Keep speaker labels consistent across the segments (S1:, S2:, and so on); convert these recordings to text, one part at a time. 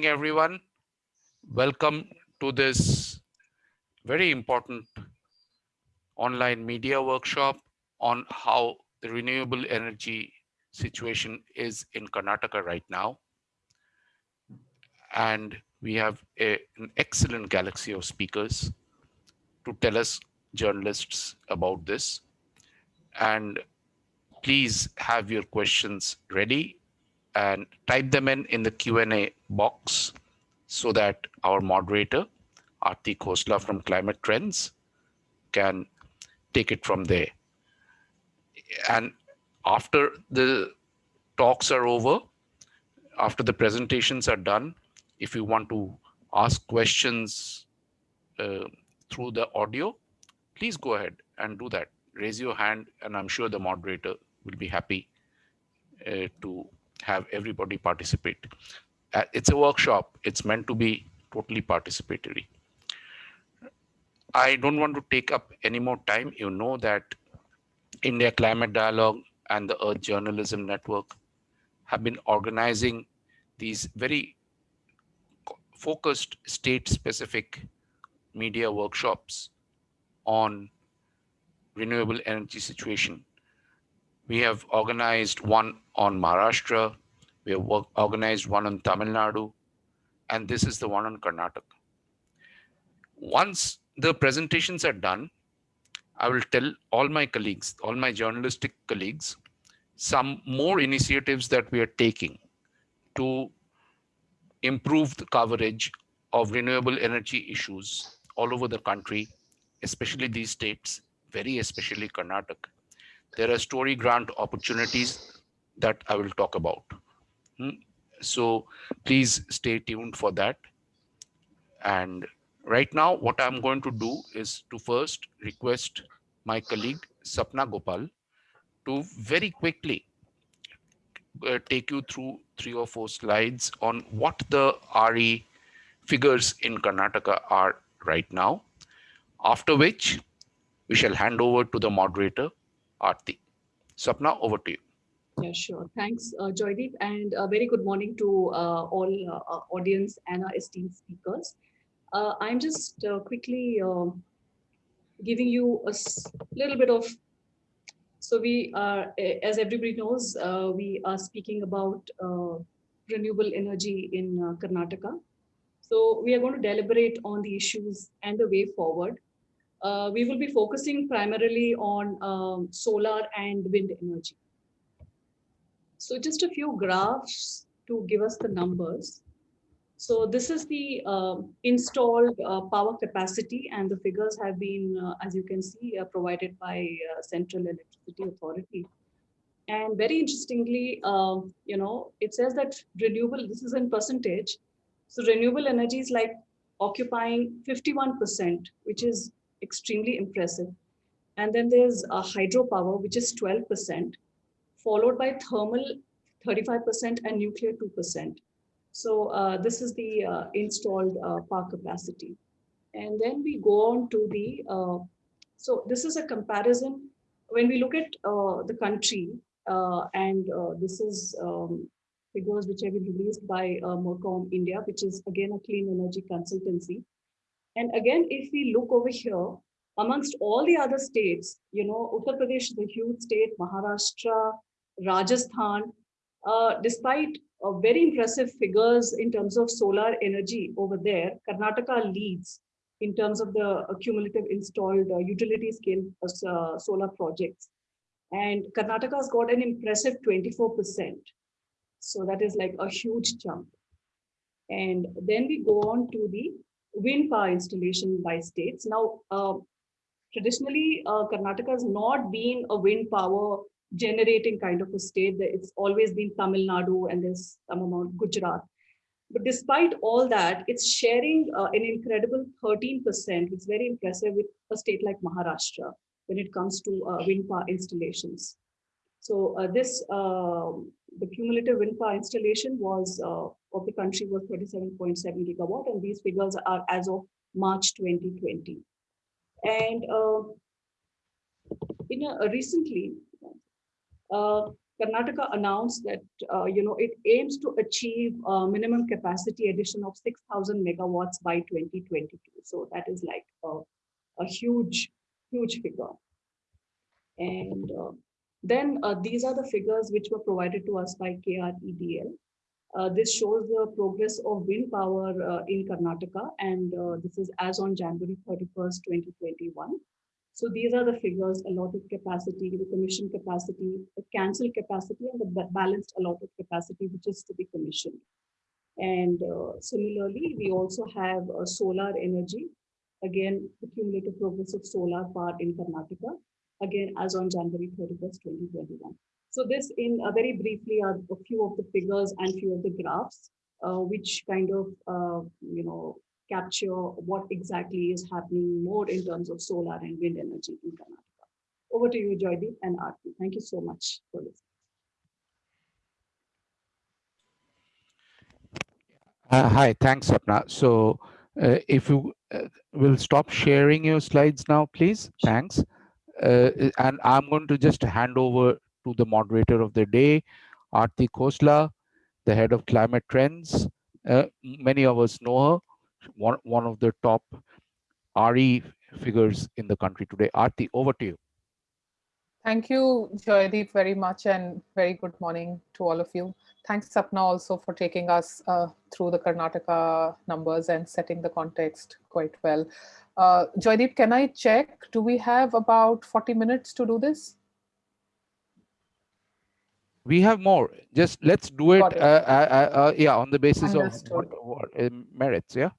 S1: everyone. Welcome to this very important online media workshop on how the renewable energy situation is in Karnataka right now. And we have a, an excellent galaxy of speakers to tell us journalists about this. And please have your questions ready and type them in in the Q&A box so that our moderator, Arti Khosla from Climate Trends, can take it from there. And after the talks are over, after the presentations are done, if you want to ask questions uh, through the audio, please go ahead and do that. Raise your hand, and I'm sure the moderator will be happy uh, to have everybody participate. Uh, it's a workshop. It's meant to be totally participatory. I don't want to take up any more time. You know that India Climate Dialogue and the Earth Journalism Network have been organizing these very focused state-specific media workshops on renewable energy situation. We have organized one on Maharashtra, we have work, organized one on Tamil Nadu, and this is the one on Karnataka. Once the presentations are done, I will tell all my colleagues, all my journalistic colleagues, some more initiatives that we are taking to improve the coverage of renewable energy issues all over the country, especially these states, very especially Karnataka. There are story grant opportunities that I will talk about. Hmm? So please stay tuned for that. And right now, what I'm going to do is to first request my colleague Sapna Gopal to very quickly uh, take you through three or four slides on what the RE figures in Karnataka are right now, after which we shall hand over to the moderator, Arti. Sapna, over to you.
S2: Yeah, sure. Thanks, uh, Joydeep, and a very good morning to uh, all uh, audience and our esteemed speakers. Uh, I'm just uh, quickly um, giving you a little bit of, so we are, as everybody knows, uh, we are speaking about renewable energy in Karnataka. So we are going to deliberate on the issues and the way forward. Uh, we will be focusing primarily on um, solar and wind energy. So just a few graphs to give us the numbers. So this is the uh, installed uh, power capacity and the figures have been, uh, as you can see, uh, provided by uh, Central Electricity Authority. And very interestingly, um, you know, it says that renewable, this is in percentage. So renewable energy is like occupying 51%, which is extremely impressive. And then there's hydropower, which is 12% followed by thermal 35% and nuclear 2%. So uh, this is the uh, installed uh, power capacity. And then we go on to the, uh, so this is a comparison. When we look at uh, the country, uh, and this is um, figures which have been released by Mercom India, which is again a clean energy consultancy. And again, if we look over here, amongst all the other states, you know, Uttar Pradesh is a huge state, Maharashtra, Rajasthan, uh, despite uh, very impressive figures in terms of solar energy over there, Karnataka leads in terms of the cumulative installed uh, utility scale uh, solar projects. And Karnataka has got an impressive 24%. So that is like a huge jump. And then we go on to the wind power installation by states. Now, uh, traditionally, uh, Karnataka has not been a wind power generating kind of a state. That it's always been Tamil Nadu and there's some amount Gujarat. But despite all that, it's sharing uh, an incredible 13%, which is very impressive with a state like Maharashtra when it comes to uh, wind power installations. So uh, this, um, the cumulative wind power installation was uh, of the country was 37.7 gigawatt, and these figures are as of March 2020. And uh, in a, recently, uh, Karnataka announced that, uh, you know, it aims to achieve a minimum capacity addition of 6,000 megawatts by 2022. So that is like a, a huge, huge figure. And uh, then uh, these are the figures which were provided to us by KREDL. Uh, this shows the progress of wind power uh, in Karnataka, and uh, this is as on January 31st, 2021. So these are the figures, allotted capacity, the commission capacity, the cancelled capacity, and the balanced allotted capacity, which is to be commissioned. And uh, similarly, we also have uh, solar energy. Again, the cumulative progress of solar power in Karnataka, again, as on January 31st, 2021. So this in uh, very briefly are a few of the figures and few of the graphs, uh, which kind of, uh, you know, capture what exactly is happening more in terms of solar and wind energy in Karnataka. Over to you, Joydeep and Aarti. Thank you so much for listening.
S1: Uh, hi, thanks, Sapna. So uh, if you uh, will stop sharing your slides now, please. Thanks. Uh, and I'm going to just hand over to the moderator of the day, Aarti Khosla, the head of climate trends. Uh, many of us know her one, one of the top RE figures in the country today. Aarti, over to you.
S3: Thank you, Joydeep, very much and very good morning to all of you. Thanks, Sapna, also for taking us uh, through the Karnataka numbers and setting the context quite well. Uh, Joydeep, can I check? Do we have about 40 minutes to do this?
S1: We have more. Just let's do it, it. Uh, uh, uh, yeah, on the basis Understood. of merits, yeah?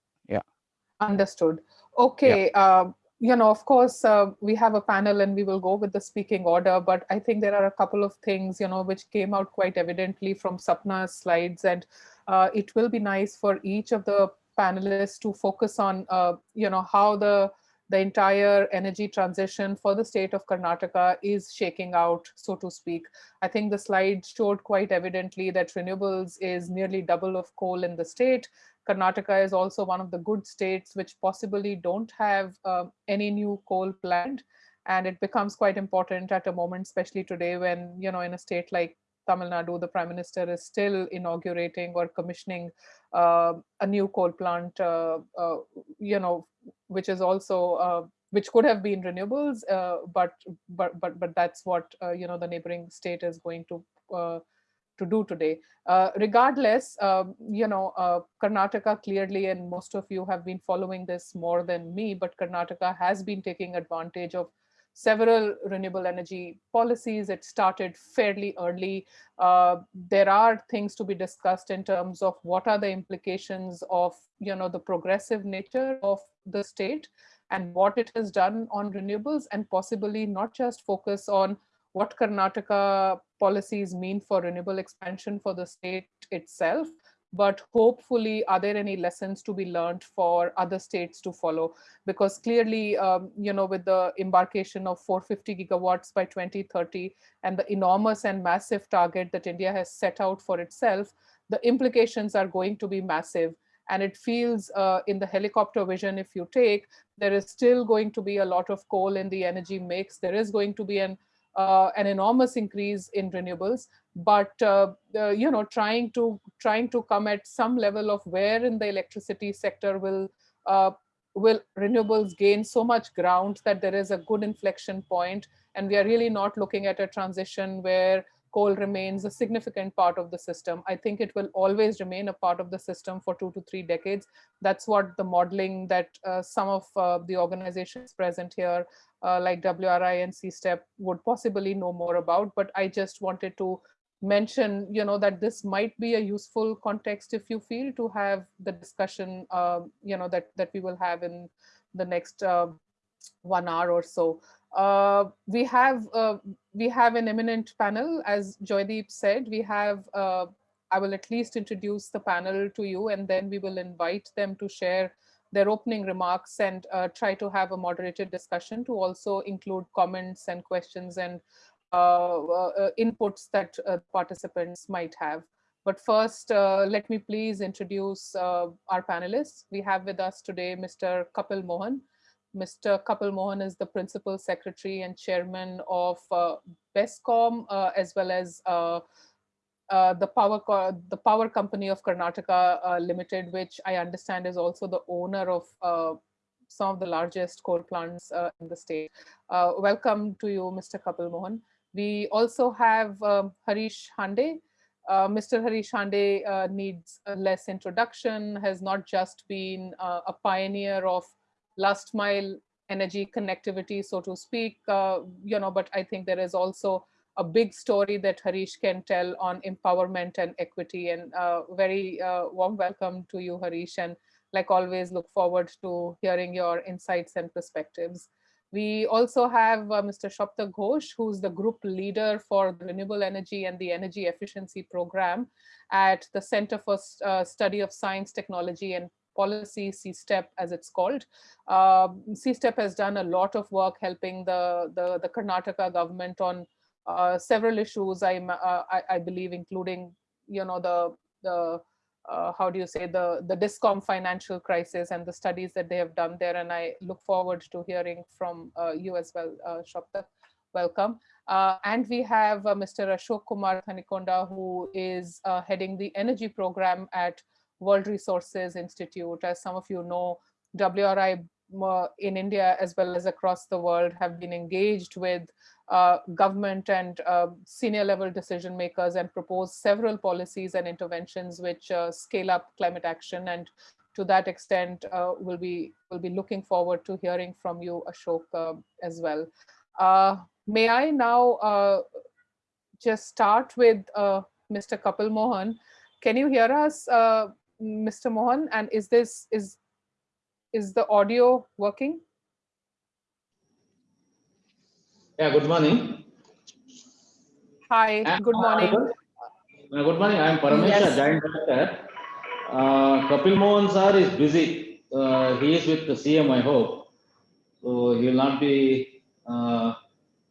S3: Understood. Okay. Yeah. Uh, you know, of course, uh, we have a panel and we will go with the speaking order, but I think there are a couple of things, you know, which came out quite evidently from Sapna's slides. And uh, it will be nice for each of the panelists to focus on, uh, you know, how the the entire energy transition for the state of Karnataka is shaking out, so to speak. I think the slide showed quite evidently that renewables is nearly double of coal in the state. Karnataka is also one of the good states which possibly don't have uh, any new coal planned. And it becomes quite important at a moment, especially today when, you know, in a state like Tamil Nadu, the prime minister is still inaugurating or commissioning uh, a new coal plant, uh, uh, you know, which is also uh, which could have been renewables, uh, but but but but that's what you know the neighboring state is going to to do today. Uh, regardless, um, you know, uh, Karnataka clearly, and most of you have been following this more than me, but Karnataka has been taking advantage of several renewable energy policies. It started fairly early. Uh, there are things to be discussed in terms of what are the implications of, you know, the progressive nature of the state and what it has done on renewables and possibly not just focus on what Karnataka policies mean for renewable expansion for the state itself, but hopefully are there any lessons to be learned for other states to follow? Because clearly um, you know with the embarkation of 450 gigawatts by 2030 and the enormous and massive target that india has set out for itself the implications are going to be massive. And it feels uh, in the helicopter vision if you take there is still going to be a lot of coal in the energy mix. There is going to be an uh, an enormous increase in renewables, but uh, uh, you know, trying to trying to come at some level of where in the electricity sector will uh, will renewables gain so much ground that there is a good inflection point, and we are really not looking at a transition where coal remains a significant part of the system. I think it will always remain a part of the system for two to three decades. That's what the modeling that uh, some of uh, the organizations present here uh, like WRI and CSTEP would possibly know more about, but I just wanted to mention, you know, that this might be a useful context if you feel to have the discussion, uh, you know, that, that we will have in the next uh, one hour or so. Uh, we have uh, we have an eminent panel, as Joydeep said. We have uh, I will at least introduce the panel to you, and then we will invite them to share their opening remarks and uh, try to have a moderated discussion to also include comments and questions and uh, inputs that participants might have. But first, let me please introduce our panelists. We have with us today Mr. Kapil Mohan. Mr. Kapil Mohan is the Principal Secretary and Chairman of uh, BESCOM, uh, as well as uh, uh, the power the power company of Karnataka uh, Limited, which I understand is also the owner of uh, some of the largest coal plants in the state. welcome to you, Mr. Kapil Mohan. We also have um, Harish Hande. Mr. Harish Hande needs less introduction, has not just been a pioneer of last mile energy connectivity, so to speak, uh, you know, but I think there is also a big story that Harish can tell on empowerment and equity and uh, very uh, warm welcome to you, Harish. And like always, look forward to hearing your insights and perspectives. We also have uh, Mr. Saptak Ghosh, who's the group leader for renewable energy and the energy efficiency program at the Center for uh, Study of Science, Technology and policy CSTEP as it's called. Uh, CSTEP has done a lot of work helping the, the, the Karnataka government on uh, several issues, I, uh, I, I, believe, including, you know, the, the uh, how do you say, the, the DISCOM financial crisis and the studies that they have done there. And I look forward to hearing from uh, you as well, uh, Saptak. Welcome. Uh, and we have Mr. Ashok Kumar Thanikonda, who is heading the energy program at World Resources Institute. As some of you know, WRI in India as well as across the world have been engaged with uh, government and uh, senior level decision makers and propose several policies and interventions which uh, scale up climate action and to that extent uh, we'll be will be looking forward to hearing from you Ashok uh, as well. Uh, may I now just start with Mr. Kapil Mohan. Can you hear us Mr. Mohan, and is this is is the audio working?
S4: Yeah, good morning.
S3: Hi, good morning.
S4: Uh, good morning. I am Paramesha, yes. Giant Director. Uh, Kapil Mohan sir is busy. Uh, he is with the CM, I hope. So he will not be uh,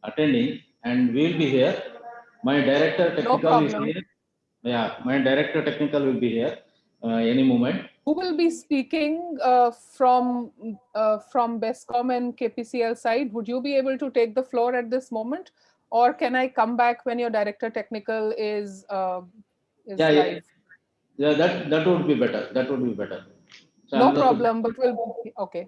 S4: attending, and we will be here. My director technical no is here. Yeah, my director technical will be here any moment.
S3: Who will be speaking uh, from uh, from BESCOM and KPCL side? Would you be able to take the floor at this moment, or can I come back when your director technical is, uh, is
S4: yeah, live? Yeah. yeah, that that would be better. That would be better.
S3: So no problem, but we'll okay.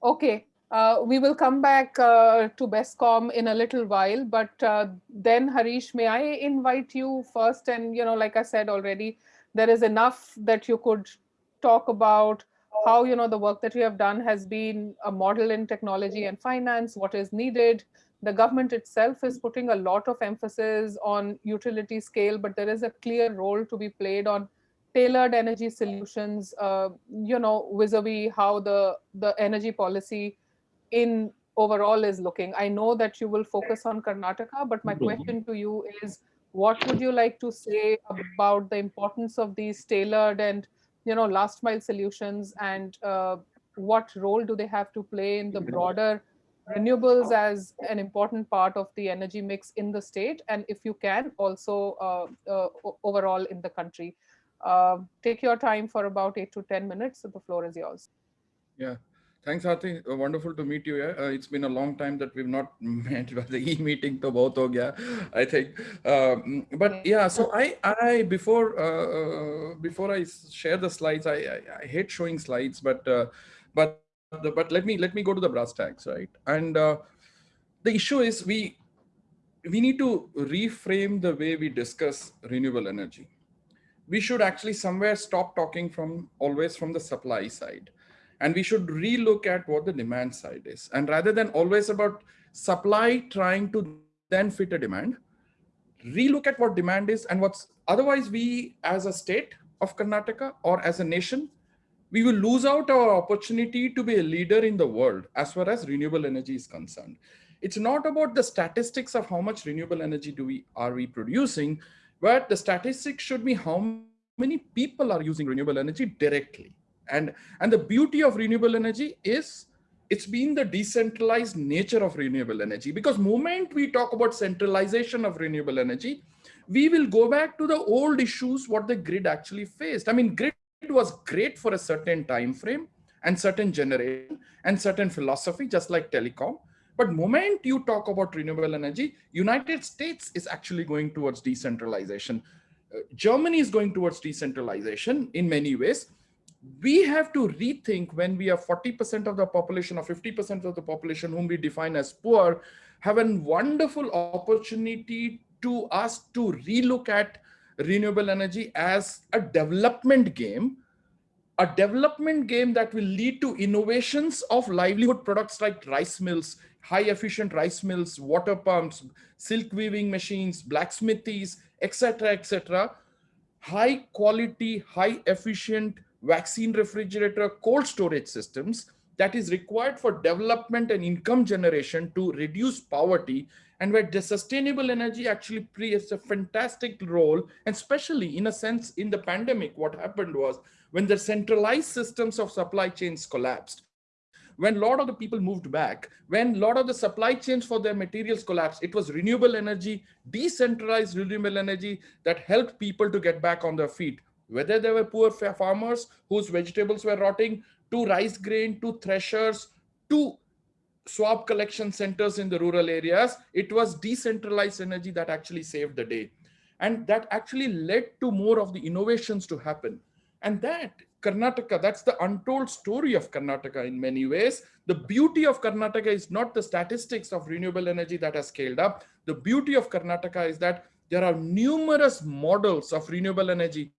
S3: Okay, uh, we will come back uh, to BESCOM in a little while, but uh, then Harish, may I invite you first? And, you know, like I said already, there is enough that you could talk about how, you know, the work that you have done has been a model in technology and finance, what is needed. The government itself is putting a lot of emphasis on utility scale, but there is a clear role to be played on tailored energy solutions, uh, you know, vis-a-vis -vis how the, the energy policy in overall is looking. I know that you will focus on Karnataka, but my mm-hmm. question to you is, what would you like to say about the importance of these tailored and you know last mile solutions and uh, what role do they have to play in the broader renewables as an important part of the energy mix in the state? And if you can also uh, uh, overall in the country. Uh, take your time for about eight to ten minutes. So the floor is yours.
S5: Yeah Thanks, Aarti. Uh, wonderful to meet you. Yeah? Uh, it's been a long time that we've not met, the e-meeting to both ho gaya, I think. Um, but yeah, so I, I before uh, before I share the slides, I, I, I hate showing slides, but uh, but but let me let me go to the brass tacks, right? And uh, the issue is we we need to reframe the way we discuss renewable energy. We should actually somewhere stop talking from always from the supply side and we should relook at what the demand side is. And rather than always about supply trying to then fit a demand, relook at what demand is and what's otherwise we as a state of Karnataka or as a nation, we will lose out our opportunity to be a leader in the world as far as renewable energy is concerned. It's not about the statistics of how much renewable energy do we are we producing, but the statistics should be how many people are using renewable energy directly and and the beauty of renewable energy is it's been the decentralized nature of renewable energy because moment we talk about centralization of renewable energy we will go back to the old issues what the grid actually faced i mean grid was great for a certain time frame and certain generation and certain philosophy, just like telecom. But moment you talk about renewable energy, United States is actually going towards decentralization. Uh, Germany is going towards decentralization in many ways. We have to rethink when we have 40% of the population or 50% of the population whom we define as poor, have a wonderful opportunity to us to relook at renewable energy as a development game a development game that will lead to innovations of livelihood products like rice mills, high efficient rice mills, water pumps, silk weaving machines, blacksmithies, etc., etc. High quality, high efficient vaccine refrigerator cold storage systems that is required for development and income generation to reduce poverty and where the sustainable energy actually plays a fantastic role and especially in a sense in the pandemic what happened was when the centralized systems of supply chains collapsed when a lot of the people moved back, when a lot of the supply chains for their materials collapsed, it was renewable energy, decentralized renewable energy that helped people to get back on their feet. Whether they were poor farmers whose vegetables were rotting, to rice grain, to threshers, to swab collection centers in the rural areas, it was decentralized energy that actually saved the day. And that actually led to more of the innovations to happen. And that Karnataka, that's the untold story of Karnataka in many ways. The beauty of Karnataka is not the statistics of renewable energy that has scaled up. The beauty of Karnataka is that there are numerous models of renewable energy.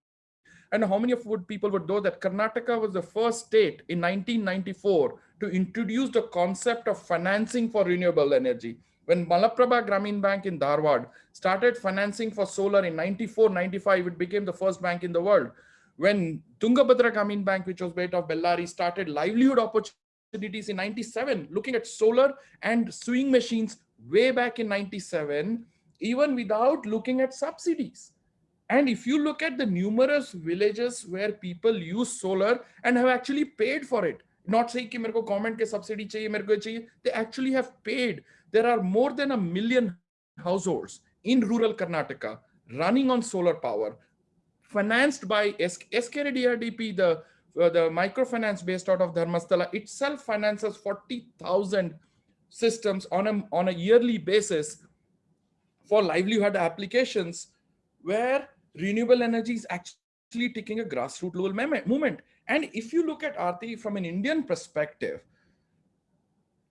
S5: And how many of would people would know that Karnataka was the first state in 1994 to introduce the concept of financing for renewable energy. When Malaprabha Gramin Bank in Dharwad started financing for solar in 94, 95, it became the first bank in the world when Tungabhadra Gramin Bank, which was based of Bellary, started livelihood opportunities in 97, looking at solar and sewing machines way back in 97, even without looking at subsidies. And if you look at the numerous villages where people use solar and have actually paid for it, not saying ki ke subsidy they actually have paid. There are more than a million households in rural Karnataka running on solar power, financed by SKDRDP, the, uh, the microfinance based out of Dharmasthala itself finances 40,000 systems on a, on a yearly basis for livelihood applications where renewable energy is actually taking a grassroots level movement. And if you look at Aarti from an Indian perspective,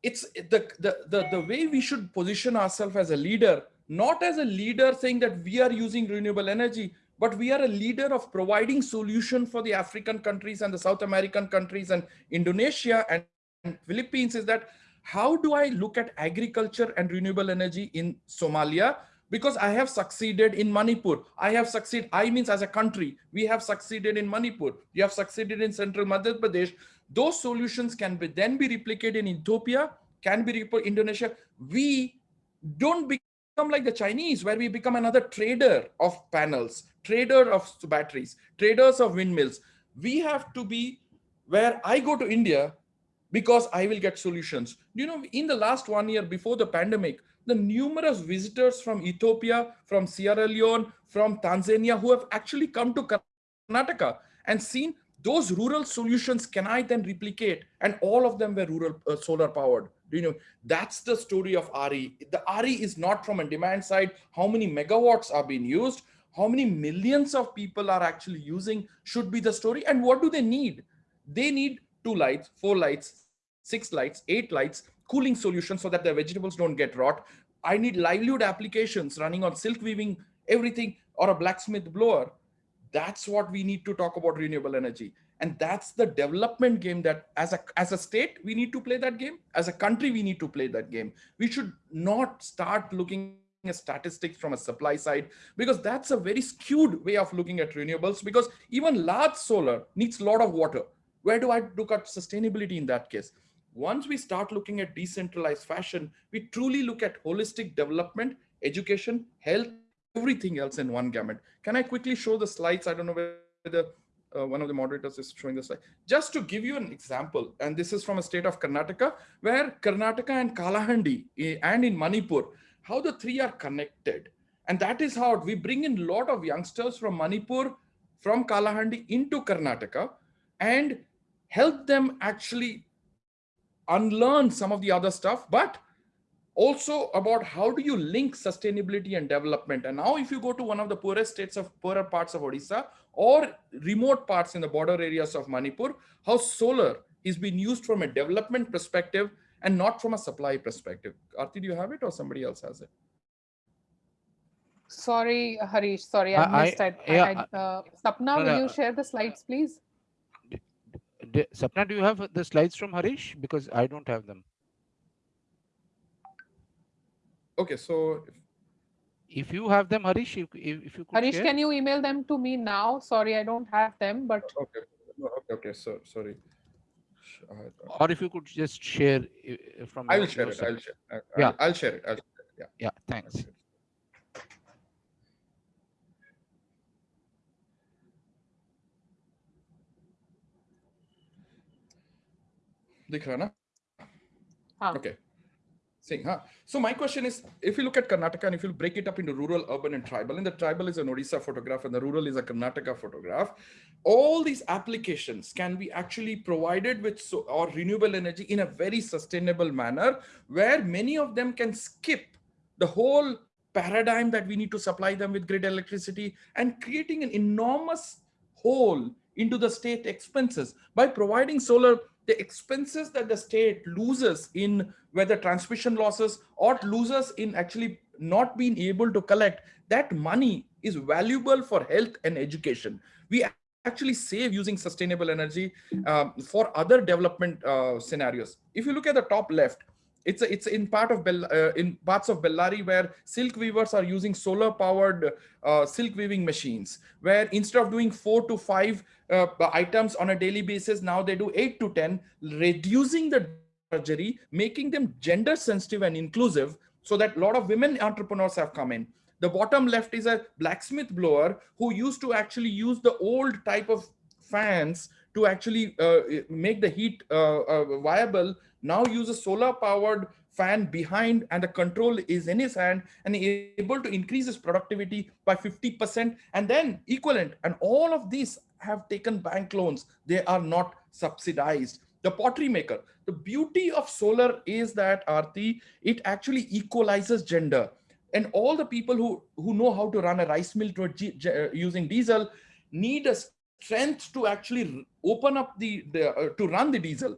S5: it's the, the, the, the way we should position ourselves as a leader, not as a leader saying that we are using renewable energy, but we are a leader of providing solution for the African countries and the South American countries and Indonesia and, and Philippines is that how do I look at agriculture and renewable energy in Somalia? Because I have succeeded in Manipur. I have succeeded, I means as a country, we have succeeded in Manipur. We have succeeded in central Madhya Pradesh. Those solutions can be then be replicated in Ethiopia, can be replicated in Indonesia. We don't become like the Chinese, where we become another trader of panels trader of batteries, traders of windmills. We have to be where I go to India because I will get solutions. You know, in the last one year before the pandemic, the numerous visitors from Ethiopia, from Sierra Leone, from Tanzania who have actually come to Karnataka and seen those rural solutions can I then replicate? And all of them were rural uh, solar powered. You know, that's the story of RE. The RE is not from a demand side, how many megawatts are being used, how many millions of people are actually using should be the story and what do they need they need two lights four lights six lights eight lights cooling solutions so that their vegetables don't get rot i need livelihood applications running on silk weaving everything or a blacksmith blower. That's what we need to talk about renewable energy. And that's the development game that as a as a state we need to play that game. As a country we need to play that game. We should not start looking at statistics from a supply side because that's a very skewed way of looking at renewables because even large solar needs a lot of water. Where do i look at sustainability in that case once we start looking at decentralized fashion we truly look at holistic development education health everything else in one gamut can i quickly show the slides i don't know whether uh, one of the moderators is showing the slide. Just to give you an example, and this is from a state of Karnataka, where Karnataka and Kalahandi eh, and in Manipur, how the three are connected. And that is how we bring in a lot of youngsters from Manipur, from Kalahandi into Karnataka. And help them actually unlearn some of the other stuff, but also about how do you link sustainability and development. And now if you go to one of the poorest states of poorer parts of Odisha or remote parts in the border areas of Manipur, how solar is being used from a development perspective and not from a supply perspective. Arti, do you have it or somebody else has it?
S3: Sorry, Harish, sorry, I
S1: I-
S3: missed it. I-
S1: yeah,
S3: I- uh, Sapna,
S1: no,
S3: will
S1: no,
S3: you share the slides, please?
S1: D- Sapna, do you have the slides from Harish? Because I don't have them.
S5: Okay, so
S1: If you have them, Harish, if, if if you could
S3: Harish,
S1: share.
S3: can you email them to me now? Sorry, I don't have them, but
S5: okay, okay, okay, so sorry.
S1: Or if you could just share uh, from
S5: I
S1: your-
S5: will share it. I'll share. I-
S1: Yeah.
S5: I'll, I'll share it. I'll share it. Yeah.
S1: Yeah,
S5: I'll
S1: thanks.
S5: Okay. Seeing, huh? So my question is, if you look at Karnataka and if you break it up into rural, urban and tribal, and the tribal is an Odisha photograph and the rural is a Karnataka photograph, all these applications can be actually provided with so, or renewable energy in a very sustainable manner, where many of them can skip the whole paradigm that we need to supply them with grid electricity and creating an enormous hole into the state expenses by providing solar the expenses that the state loses in whether transmission losses or loses in actually not being able to collect that money is valuable for health and education. We actually save using sustainable energy um, for other development uh, scenarios. If you look at the top left it's a, it's in part of Bell, uh, in parts of Bellary where silk weavers are using solar powered uh, silk weaving machines where instead of doing four to five uh, items on a daily basis now they do eight to ten reducing the drudgery making them gender sensitive and inclusive so that a lot of women entrepreneurs have come in. The bottom left is a blacksmith blower who used to actually use the old type of fans to actually uh, make the heat uh, uh, viable. Now uses a solar powered fan behind and the control is in his hand and able to increase his productivity by 50% and then equivalent. And all of these have taken bank loans they are not subsidized the pottery maker the beauty of solar is that arti it actually equalizes gender and all the people who who know how to run a rice mill a uh, using diesel need a strength to actually open up the, the uh, to run the diesel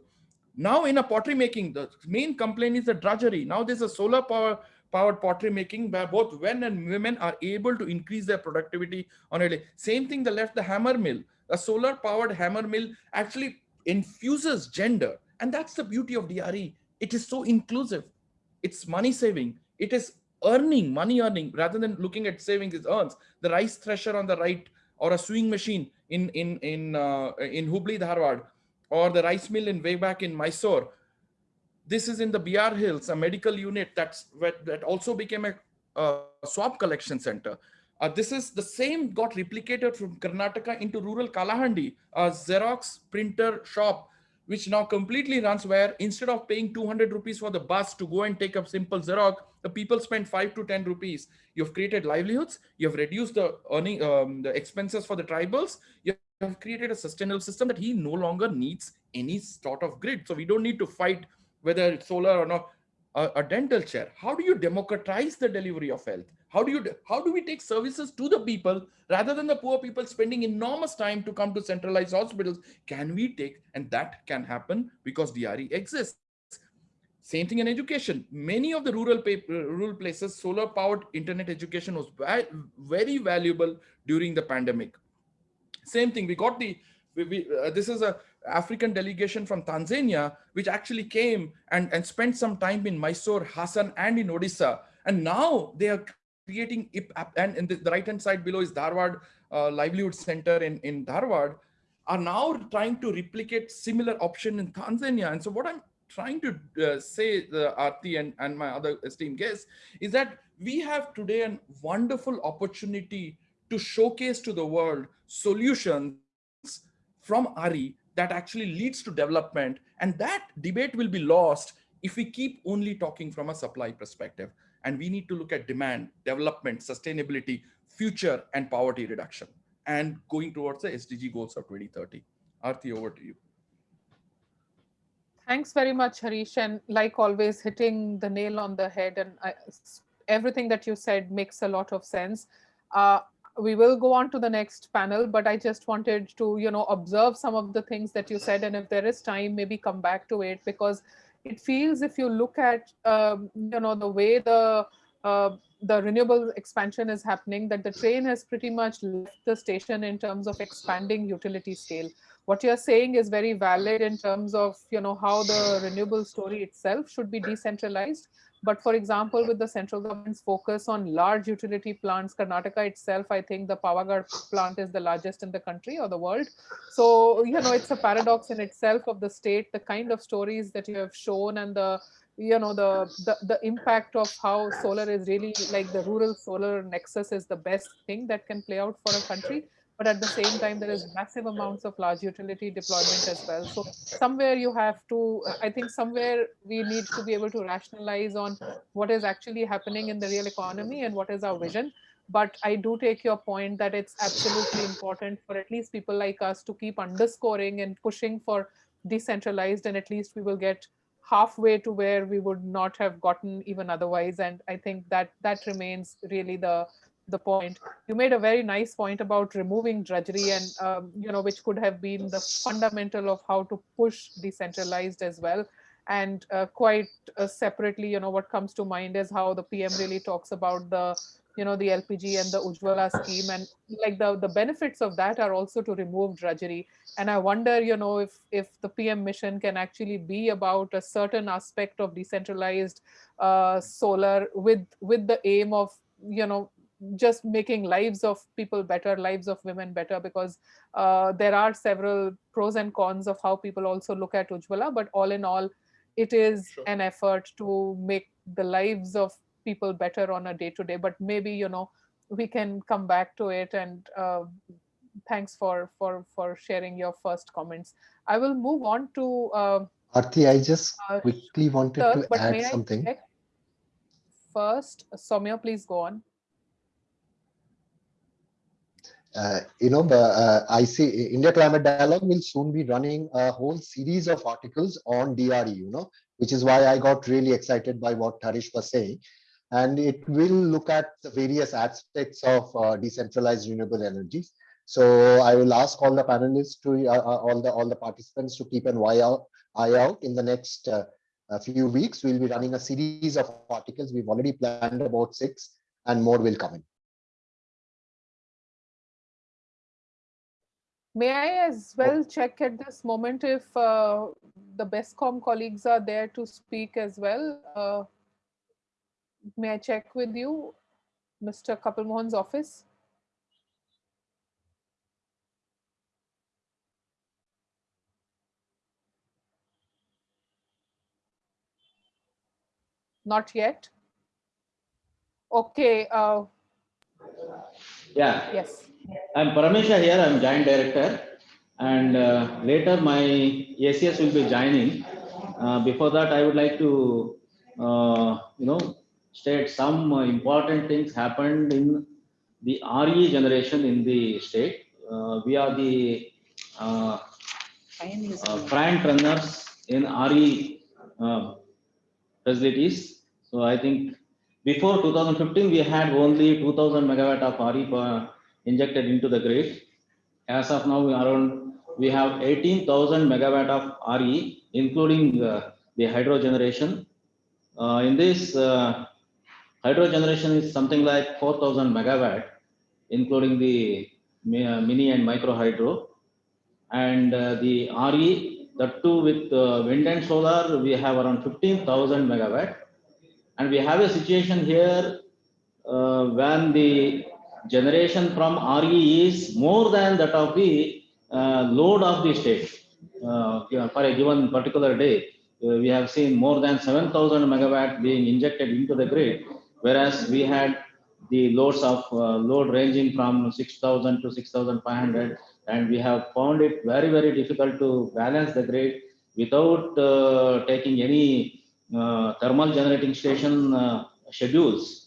S5: now in a pottery making, the main complaint is the drudgery. Now there's a solar power powered pottery making where both men and women are able to increase their productivity on a day. Same thing, the left, the hammer mill. A solar powered hammer mill actually infuses gender. And that's the beauty of DRE. It is so inclusive. It's money saving. It is earning, money earning, rather than looking at savings, it earns. The rice thresher on the right or a sewing machine in, in, in, uh, in Hubli, Dharwad or the rice mill in way back in Mysore. This is in the BR Hills, a medical unit that's that also became a, a swab collection center. Uh, this is the same got replicated from Karnataka into rural Kalahandi, a Xerox printer shop, which now completely runs where instead of paying 200 rupees for the bus to go and take a simple Xerox, the people spend five to 10 rupees. You've created livelihoods, you've reduced the earning, um, the expenses for the tribals, you have created a sustainable system that he no longer needs any sort of grid. So we don't need to fight whether it's solar or not. A, a, dental chair. How do you democratize the delivery of health? How do you how do we take services to the people rather than the poor people spending enormous time to come to centralized hospitals? Can we take and that can happen because DRE exists. Same thing in education. Many of the rural rural places, solar powered internet education was very valuable during the pandemic same thing we got the we, we uh, this is a african delegation from tanzania which actually came and and spent some time in mysore hassan and in odisha. And now they are creating and in the, the right hand side below is dharwad uh, livelihood center in in dharwad are now trying to replicate similar option in tanzania. And so what i'm trying to uh, say the arti and and my other esteemed guests is that we have today a wonderful opportunity to showcase to the world solutions from RE that actually leads to development. And that debate will be lost if we keep only talking from a supply perspective. And we need to look at demand, development, sustainability, future, and poverty reduction, and going towards the SDG goals of 2030. Arti, over to you.
S3: Thanks very much, Harish. And like always, hitting the nail on the head. And I, everything that you said makes a lot of sense. Uh, we will go on to the next panel, but I just wanted to, you know, observe some of the things that you said. And if there is time, maybe come back to it because it feels if you look at, um, you know, the way the uh, the renewable expansion is happening, that the train has pretty much left the station in terms of expanding utility scale. What you're saying is very valid in terms of, you know, how the renewable story itself should be decentralized. But for example, with the central government's focus on large utility plants, Karnataka itself, I think the Pavagadh plant is the largest in the country or the world. So, you know, it's a paradox in itself of the state, the kind of stories that you have shown and the you know the, the the impact of how solar is really like the rural solar nexus is the best thing that can play out for a country but at the same time there is massive amounts of large utility deployment as well. So somewhere you have to i think somewhere we need to be able to rationalize on what is actually happening in the real economy and what is our vision. But i do take your point that it's absolutely important for at least people like us to keep underscoring and pushing for decentralized and at least we will get halfway to where we would not have gotten even otherwise. And i think that that remains really the the point. You made a very nice point about removing drudgery and um, you know which could have been the fundamental of how to push decentralized as well. And uh, quite uh, separately you know what comes to mind is how the pm really talks about the you know the lpg and the ujjwala scheme. And like the the benefits of that are also to remove drudgery. And i wonder you know if if the pm mission can actually be about a certain aspect of decentralized uh, solar with with the aim of you know just making lives of people better lives of women better because uh, there are several pros and cons of how people also look at ujjwala but all in all it is sure. an effort to make the lives of people better on a day to day but maybe you know we can come back to it and uh, thanks for for for sharing your first comments i will move on to uh,
S6: Arti, I just uh, quickly wanted sir, to add something.
S3: First, Soumya, please go on.
S6: Uh, you know, uh, I see India Climate Dialogue will soon be running a whole series of articles on DRE, you know, which is why I got really excited by what Harish was saying and it will look at the various aspects of uh, decentralized renewable energies. So I will ask all the panelists to uh, uh all the all the participants to keep an eye out, eye out in the next uh, few weeks. We'll be running a series of articles. We've already planned about six, and more will come in.
S3: May I as well check at this moment if uh, the BESCOM colleagues are there to speak as well? Uh, may I check with you, Mr. Kapil Mohan's office? Not yet. Okay. Uh,
S4: yeah.
S3: Yes.
S4: I'm Paramesha here. I'm Joint Director. And uh, later my ACS will be joining. Uh, before that, I would like to, uh, you know, state some important things happened in the RE generation in the state. Uh, we are the uh, uh, front runners in RE uh, facilities. So I think before 2015, we had only 2000 megawatt of RE injected into the grid. As of now, we around we have 18,000 megawatt of RE, including uh, the hydro generation. Uh, in this, uh, hydro generation is something like 4000 megawatt, including the uh, mini and micro hydro. And uh, the RE, the two with uh, wind and solar, we have around 15,000 megawatt. And we have a situation here when the generation from RE is more than that of the uh, load of the state uh, for a given particular day. we have seen more than 7,000 megawatt being injected into the grid whereas we had the loads of uh, load ranging from 6000 to 6500 and we have found it very very difficult to balance the grid without uh, taking any uh, thermal generating station uh, schedules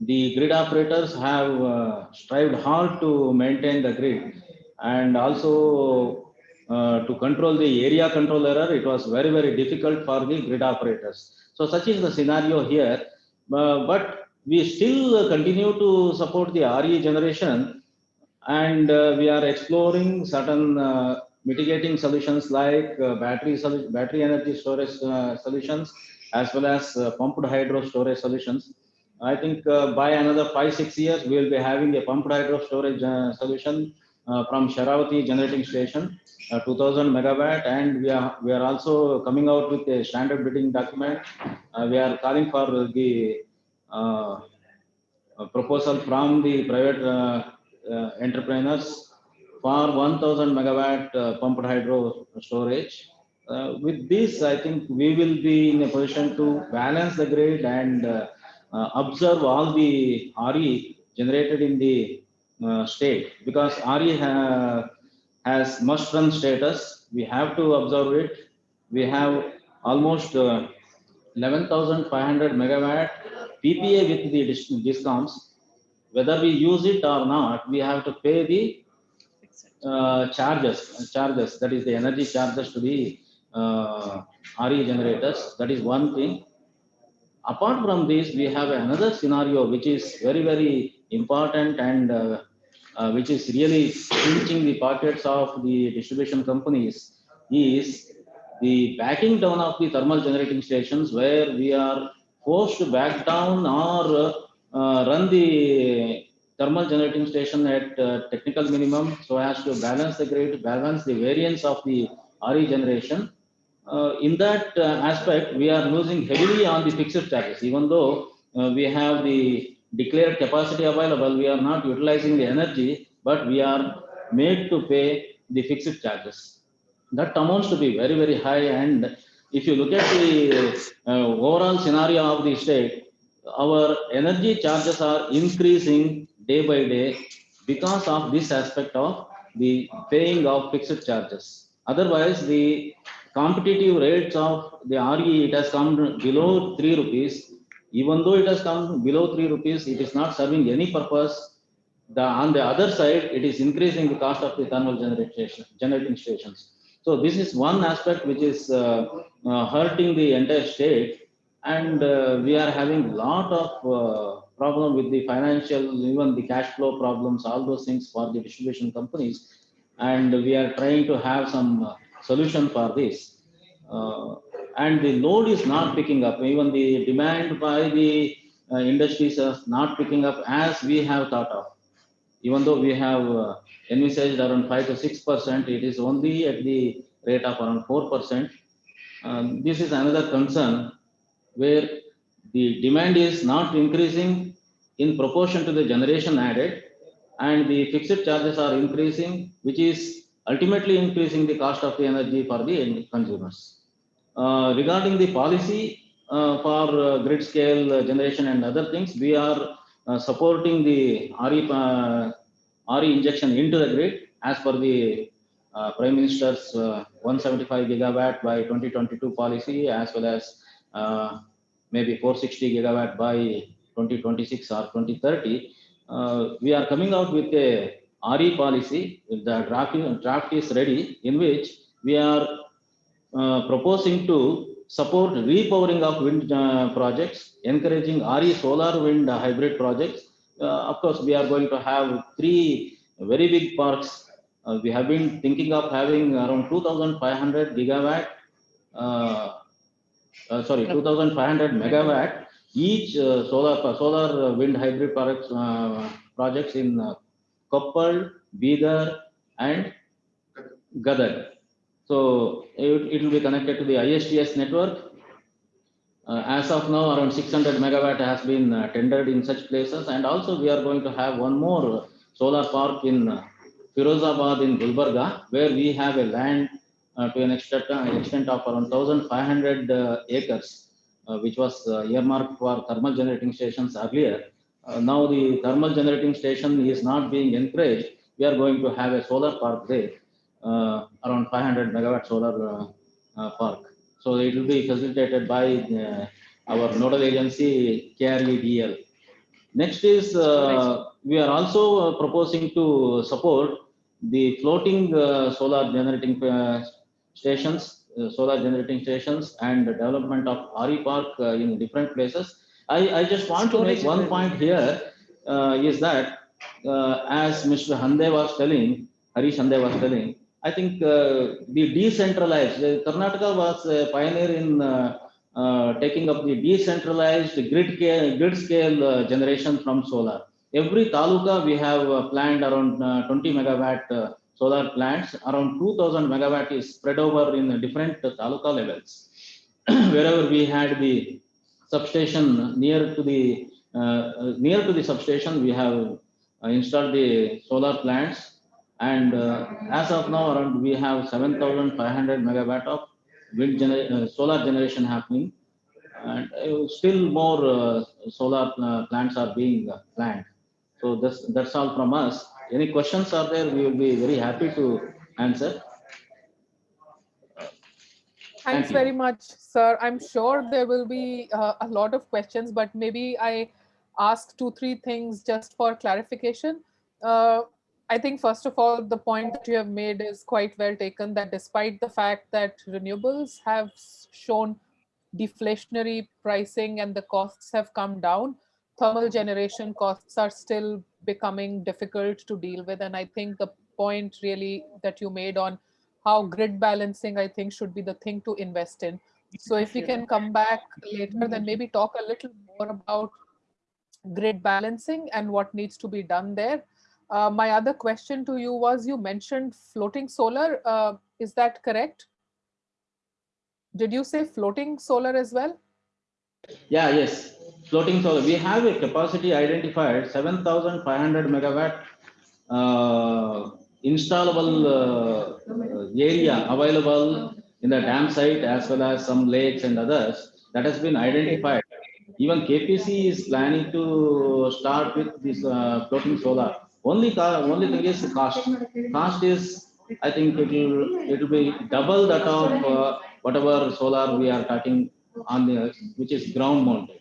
S4: the grid operators have uh, strived hard to maintain the grid and also uh, to control the area control error, it was very, very difficult for the grid operators. So such is the scenario here. Uh, but we still continue to support the RE generation and uh, we are exploring certain uh, mitigating solutions like uh, battery battery energy storage solutions as well as pumped hydro storage solutions. I think uh, by another five six years we will be having a pumped hydro storage uh, solution uh, from Sharavati generating station, uh, 2000 megawatt, and we are we are also coming out with a standard bidding document. Uh, we are calling for the uh, proposal from the private entrepreneurs for 1000 megawatt pumped hydro storage. With this, I think we will be in a position to balance the grid and observe all the RE generated in the uh, state because RE ha- has must run status. We have to observe it. We have almost uh, 11,500 megawatt PPA with the dis- discoms. Whether we use it or not, we have to pay the uh, charges, charges, that is the energy charges to the uh, RE generators. That is one thing. Apart from this, we have another scenario which is very, very important and uh, uh, which is really pinching the pockets of the distribution companies is the backing down of the thermal generating stations where we are forced to back down or uh, run the thermal generating station at uh, technical minimum so as to balance the grid, balance the variance of the RE generation. Uh, in that uh, aspect, we are losing heavily on the fixed charges, even though uh, we have the declared capacity available, we are not utilizing the energy, but we are made to pay the fixed charges. That amounts to be very, very high. And if you look at the uh, overall scenario of the state, our energy charges are increasing day by day because of this aspect of the paying of fixed charges. Otherwise, the competitive rates of the RE, it has come below 3 rupees. Even though it has come below 3 rupees, it is not serving any purpose. The, on the other side, it is increasing the cost of the thermal generation, generating stations. So this is one aspect which is uh, uh, hurting the entire state and uh, we are having a lot of uh, problem with the financial, even the cash flow problems, all those things for the distribution companies. And we are trying to have some uh, solution for this. Uh, and the load is not picking up, even the demand by the uh, industries is not picking up as we have thought of. Even though we have uh, envisaged around five to six percent, it is only at the rate of around four percent. Um, this is another concern where the demand is not increasing in proportion to the generation added and the fixed charges are increasing, which is ultimately increasing the cost of the energy for the end consumers. Uh, regarding the policy uh, for uh, grid scale uh, generation and other things, we are uh, supporting the RE, uh, RE injection into the grid as per the Prime Minister's uh, 175 gigawatt by 2022 policy as well as maybe 460 gigawatt by 2026 or 2030. Uh, we are coming out with a RE policy. The draft, draft is ready in which we are uh, proposing to support repowering of wind uh, projects, encouraging RE solar wind hybrid projects. Uh, of course, we are going to have three very big parks. Uh, we have been thinking of having around 2,500 gigawatt, uh, uh, sorry, 2,500 megawatt each solar solar wind hybrid products projects in Koppal, Bidar, and Gadag. So it, it will be connected to the ISTS network. Uh, as of now, around 600 megawatt has been uh, tendered in such places, and also we are going to have one more solar park in uh, Firozabad in Gulbarga, where we have a land uh, to an extent, uh, extent of around 1,500 uh, acres, uh, which was earmarked for thermal generating stations earlier. Uh, now the thermal generating station is not being encouraged. We are going to have a solar park there, uh, around 500 megawatt solar uh, park. So it will be facilitated by our nodal agency KREDL. Next is uh, we are also uh, proposing to support the floating uh, solar generating stations, solar generating stations and the development of RE park in different places. I, I just want to make one point here uh, is that uh, as Mr. Hande was telling, Harish Hande was telling, I think uh, the decentralized, uh, Karnataka was a pioneer in uh, uh, taking up the decentralized grid, ca- grid scale generation from solar. Every taluka we have planned around uh, 20 megawatt solar plants, around 2000 megawatt is spread over in different taluka levels. Wherever we had the substation near to the, uh, uh, near to the substation, we have uh, installed the solar plants. And uh, as of now, around we have 7,500 megawatt of wind gener- solar generation happening. And still more solar plants are being planned. So that's, that's all from us. Any questions are there, we will be very happy to answer.
S3: Thanks
S4: you.
S3: very much, sir. I'm sure there will be uh, a lot of questions, but maybe I ask two, three things just for clarification. Uh, I think first of all, the point that you have made is quite well taken that despite the fact that renewables have shown deflationary pricing and the costs have come down, thermal generation costs are still becoming difficult to deal with. And I think the point really that you made on how grid balancing, I think, should be the thing to invest in. So if we can come back later, then maybe talk a little more about grid balancing and what needs to be done there. Uh, my other question to you was you mentioned floating solar. Uh, is that correct? Did you say floating solar as well?
S4: Yeah, yes, floating solar. We have a capacity identified, seven thousand five hundred megawatt uh, installable uh, area available in the dam site as well as some lakes and others that has been identified. Even KPC is planning to start with this uh, floating solar. Only, only thing is cost. Cost is, I think it will, it will be double that of uh, whatever solar we are talking on the, which is ground mounted.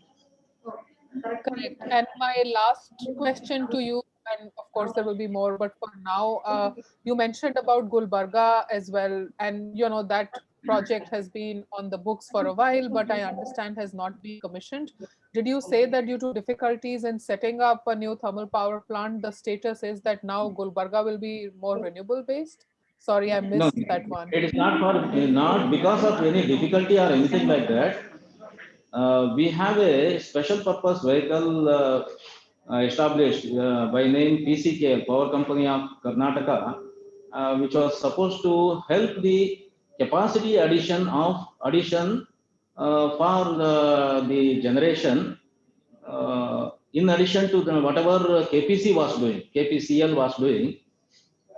S3: Correct. And my last question to you, and of course there will be more, but for now, uh, you mentioned about Gulbarga as well, and you know that project has been on the books for a while, but I understand has not been commissioned. Did you say that due to difficulties in setting up a new thermal power plant, the status is that now Gulbarga will be more renewable based? Sorry, I
S4: No,
S3: missed that one.
S4: it is not for, not because of any difficulty or anything like that. Uh, we have a special purpose vehicle uh, established uh, by name PCKL, Power Company of Karnataka, uh, which was supposed to help the capacity addition of addition uh, for the, the generation uh, in addition to the, whatever KPC was doing, KPCL was doing.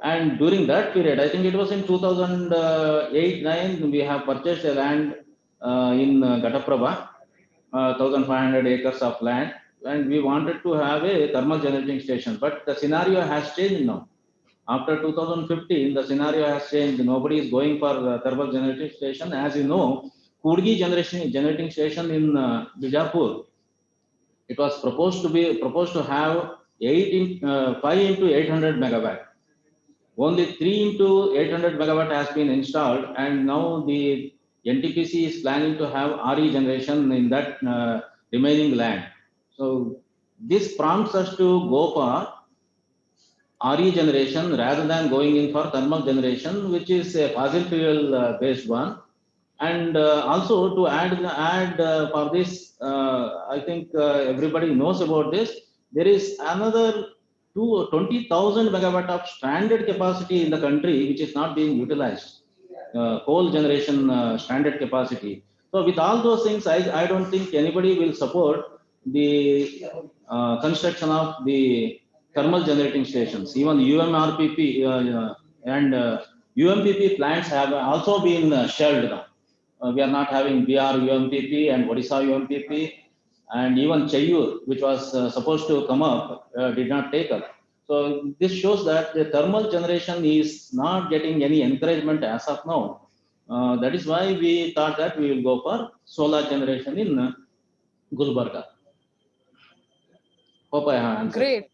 S4: And during that period, I think it was in 2008 9, we have purchased a land uh, in uh, Ghataprabha, uh, 1500 acres of land, and we wanted to have a thermal generating station. But the scenario has changed now. After 2015, the scenario has changed. Nobody is going for the thermal generating station. As you know, Kudgi generation generating station in uh, Bijapur, it was proposed to be proposed to have eight in, uh, five into 800 megawatt. Only three into 800 megawatt has been installed, and now the NTPC is planning to have RE generation in that uh, remaining land. So this prompts us to go for RE generation rather than going in for thermal generation, which is a fossil fuel uh, based one. And uh, also to add, add uh, for this, uh, I think uh, everybody knows about this. There is another 20,000 megawatt of stranded capacity in the country, which is not being utilized. Uh, coal generation stranded capacity. So with all those things, I, I don't think anybody will support the uh, construction of the thermal generating stations. Even UMRPP uh, and uh, UMPP plants have also been uh, shelved now. Uh, we are not having BR UMPP and Odisha UMPP and even Cheyyur, which was uh, supposed to come up, uh, did not take up. So this shows that the thermal generation is not getting any encouragement as of now. That is why we thought that we will go for solar generation in Gulbarga. Hope I answered.
S3: Great.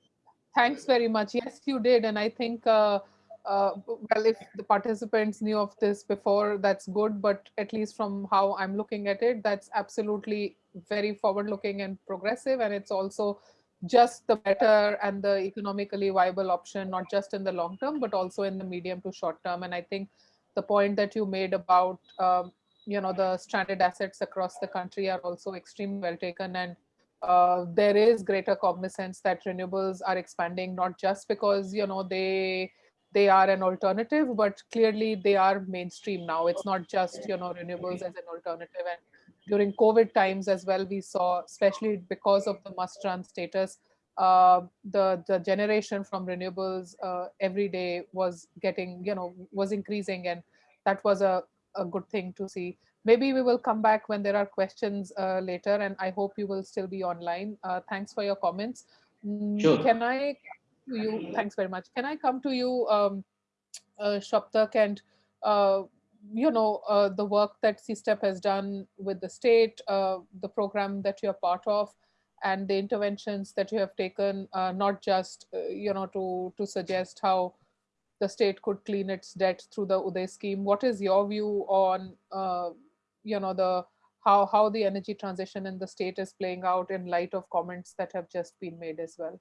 S3: Thanks very much. Yes, you did. And I think uh, uh, well, if the participants knew of this before, that's good. But at least from how I'm looking at it, that's absolutely very forward looking and progressive. And it's also just the better and the economically viable option, not just in the long term, but also in the medium to short term. And I think the point that you made about, um, you know, the stranded assets across the country are also extremely well taken. And uh, there is greater cognizance that renewables are expanding, not just because, you know, they they are an alternative, but clearly they are mainstream now. It's not just, you know, renewables as an alternative. And during COVID times as well, we saw, especially because of the must-run status, uh, the the generation from renewables uh, every day was getting, you know, was increasing, and that was a a good thing to see. Maybe we will come back when there are questions uh, later, and I hope you will still be online. Uh, thanks for your comments. Mm,
S4: Sure.
S3: Can I to you. Thanks very much. Can I come to you, um, uh, Saptak, and uh, you know uh, the work that CSTEP has done with the state, uh, the program that you're part of, and the interventions that you have taken, uh, not just uh, you know to to suggest how the state could clean its debt through the Uday scheme. What is your view on uh, you know the how how the energy transition in the state is playing out in light of comments that have just been made as well?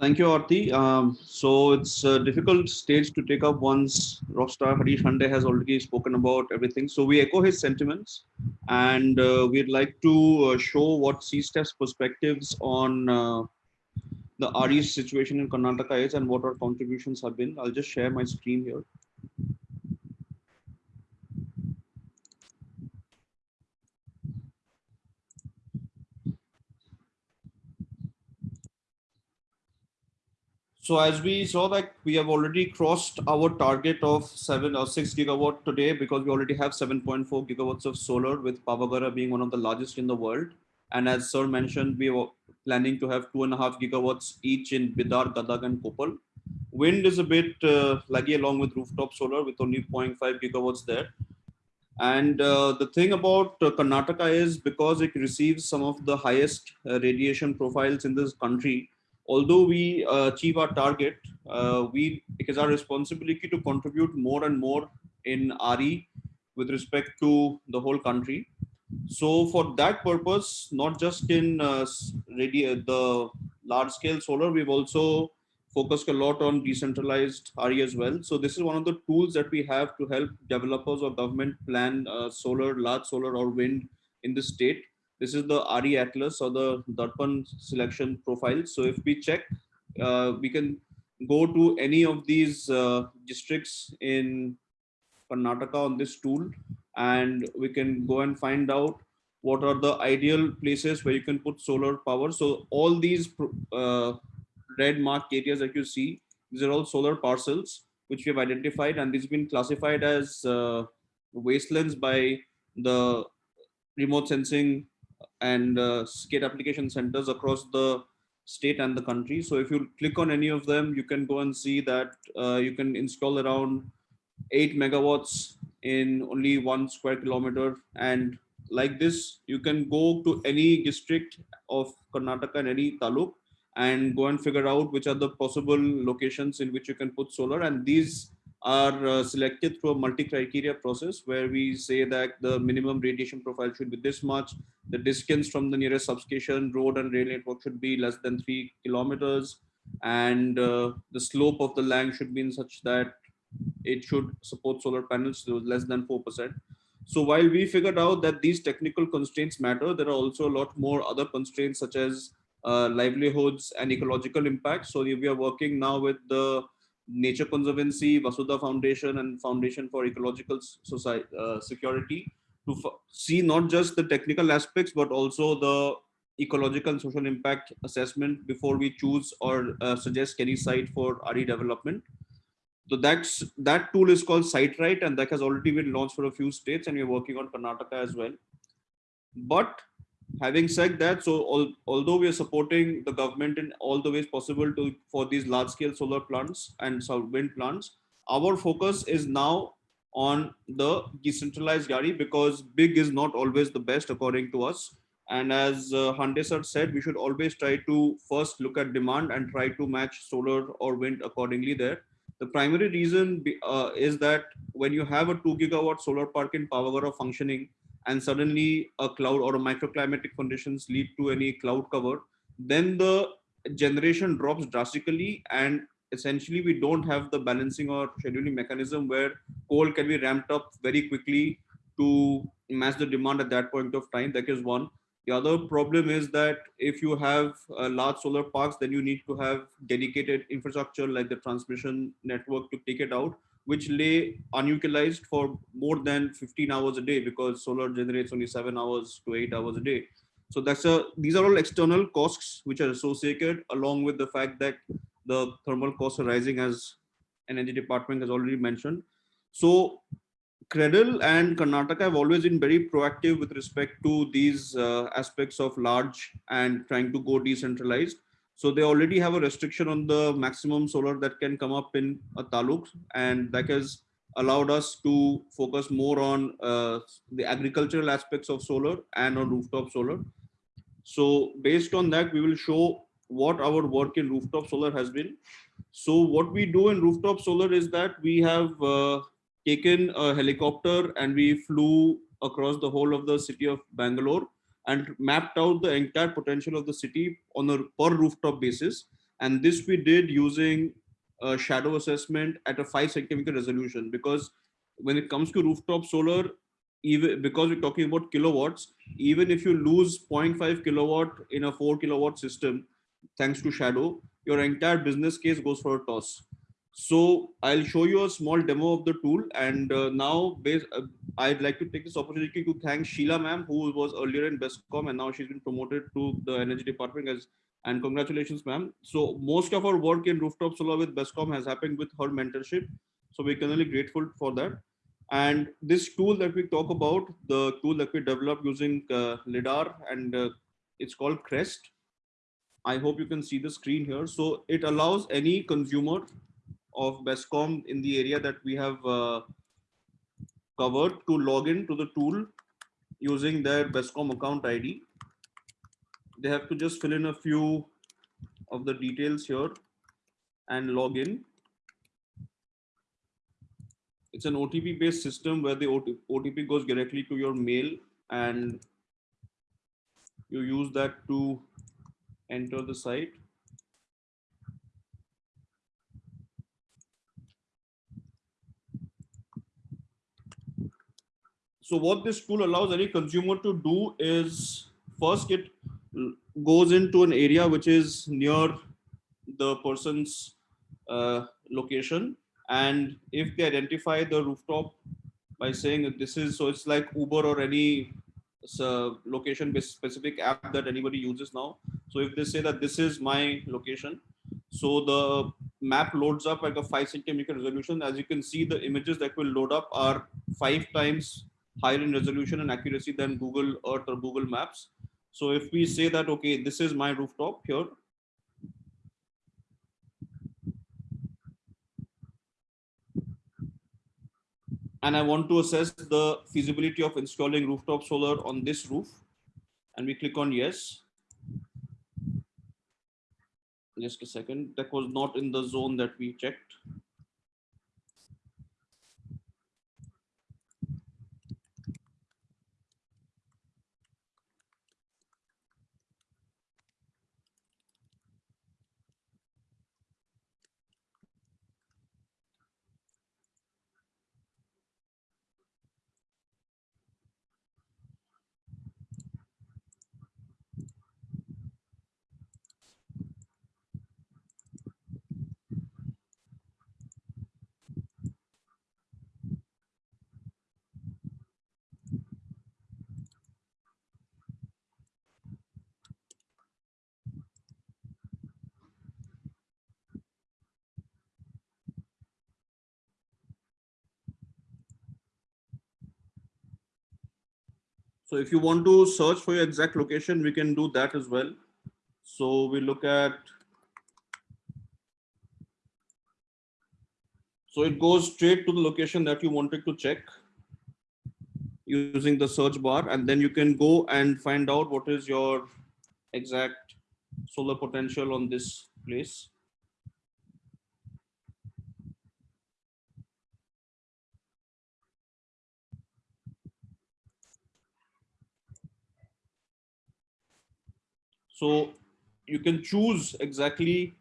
S7: Thank you, Aarti. Um, so it's a difficult stage to take up once Rockstar Harish Hande has already spoken about everything. So we echo his sentiments and uh, we'd like to uh, show what C-STEP's perspectives on uh, the RE situation in Karnataka is and what our contributions have been. I'll just share my screen here. So as we saw that we have already crossed our target of seven or six gigawatt today because we already have 7.4 gigawatts of solar with Pavagada being one of the largest in the world. And as sir mentioned, we were planning to have two and a half gigawatts each in Bidar, Gadag and Koppal. Wind is a bit uh, laggy along with rooftop solar with only 0.5 gigawatts there. And uh, the thing about uh, Karnataka is because it receives some of the highest uh, radiation profiles in this country, although we uh, achieve our target, uh, we it is our responsibility to contribute more and more in RE with respect to the whole country. So for that purpose, not just in uh, the large scale solar, we've also focused a lot on decentralized RE as well. So this is one of the tools that we have to help developers or government plan uh, solar, large solar or wind in the state. This is the RE Atlas or the Darpan selection profile. So if we check, uh, we can go to any of these uh, districts in Karnataka on this tool and we can go and find out what are the ideal places where you can put solar power. So all these uh, red marked areas that you see, these are all solar parcels which we have identified and these have been classified as uh, wastelands by the remote sensing and uh, skate application centers across the state and the country. So if you click on any of them, you can go and see that uh, you can install around eight megawatts in only one square kilometer. And like this, you can go to any district of Karnataka and any taluk and go and figure out which are the possible locations in which you can put solar. And these are uh, selected through a multi-criteria process where we say that the minimum radiation profile should be this much, the distance from the nearest substation, road and rail network should be less than three kilometers, and uh, the slope of the land should be in such that it should support solar panels to less than 4%. So while we figured out that these technical constraints matter, there are also a lot more other constraints such as uh, livelihoods and ecological impact. So we are working now with the Nature Conservancy, Vasudha Foundation, and Foundation for Ecological Society, uh, Security to see not just the technical aspects, but also the ecological and social impact assessment before we choose or uh, suggest any site for RE development. So that's that tool is called SiteRight, and that has already been launched for a few states, and we're working on Karnataka as well. But having said that, so al although we are supporting the government in all the ways possible to for these large scale solar plants and wind plants, our focus is now on the decentralized GARI because big is not always the best according to us. And as uh, sir said, we should always try to first look at demand and try to match solar or wind accordingly there. The primary reason uh, is that when you have a two gigawatt solar park in Pavagada functioning and suddenly a cloud or a microclimatic conditions lead to any cloud cover, then the generation drops drastically and essentially we don't have the balancing or scheduling mechanism where coal can be ramped up very quickly to match the demand at that point of time. That is one. The other problem is that if you have uh, large solar parks, then you need to have dedicated infrastructure like the transmission network to take it out, which lay unutilized for more than 15 hours a day because solar generates only seven hours to eight hours a day. So that's a these are all external costs which are associated along with the fact that the thermal costs are rising as energy department has already mentioned. So KREDL and Karnataka have always been very proactive with respect to these uh, aspects of large and trying to go decentralized. So they already have a restriction on the maximum solar that can come up in a taluk and that has allowed us to focus more on uh, the agricultural aspects of solar and on rooftop solar. So based on that, we will show what our work in rooftop solar has been. So what we do in rooftop solar is that we have uh, taken a helicopter and we flew across the whole of the city of Bangalore and mapped out the entire potential of the city on a per rooftop basis. And this we did using a shadow assessment at a five centimeter resolution because when it comes to rooftop solar, even because we're talking about kilowatts, even if you lose 0.5 kilowatt in a four kilowatt system, thanks to shadow, your entire business case goes for a toss. So I'll show you a small demo of the tool. And uh, now uh, I'd like to take this opportunity to thank Sheila ma'am, who was earlier in BESCOM and now she's been promoted to the energy department as and congratulations ma'am. So most of our work in rooftop solar with BESCOM has happened with her mentorship. So we're really grateful for that. And this tool that we talk about, the tool that we developed using uh, LIDAR and uh, it's called CREST. I hope you can see the screen here. So it allows any consumer of BESCOM in the area that we have uh, covered to log in to the tool using their BESCOM account ID. They have to just fill in a few of the details here and log in. It's an OTP based system where the OTP goes directly to your mail and you use that to enter the site. So what this tool allows any consumer to do is first it goes into an area which is near the person's uh, location. And if they identify the rooftop by saying that this is, so it's like Uber or any uh, location specific app that anybody uses now. So if they say that this is my location, so the map loads up like a five centimeter resolution. As you can see, the images that will load up are five times higher in resolution and accuracy than Google Earth or Google Maps. So if we say that, okay, this is my rooftop here. And I want to assess the feasibility of installing rooftop solar on this roof. And we click on yes. Just a second, that was not in the zone that we checked. So if you want to search for your exact location, we can do that as well. So we look at, so it goes straight to the location that you wanted to check. using the search bar and then you can go and find out what is your exact solar potential on this place. So you can choose exactly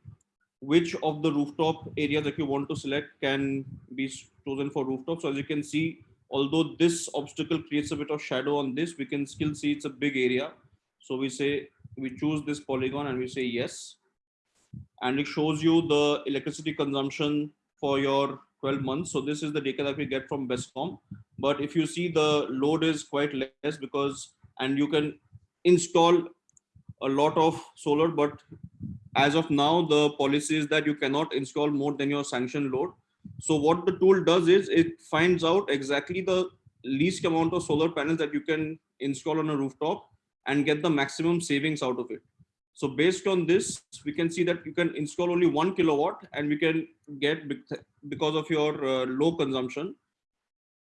S7: which of the rooftop area that you want to select can be chosen for rooftop. So as you can see, although this obstacle creates a bit of shadow on this, we can still see it's a big area. So we say, we choose this polygon and we say yes. And it shows you the electricity consumption for your 12 months. So this is the data that we get from BESCOM. But if you see the load is quite less because, and you can install a lot of solar, but as of now, the policy is that you cannot install more than your sanction load. So what the tool does is it finds out exactly the least amount of solar panels that you can install on a rooftop and get the maximum savings out of it. So based on this, we can see that you can install only one kilowatt and we can get because of your uh, low consumption,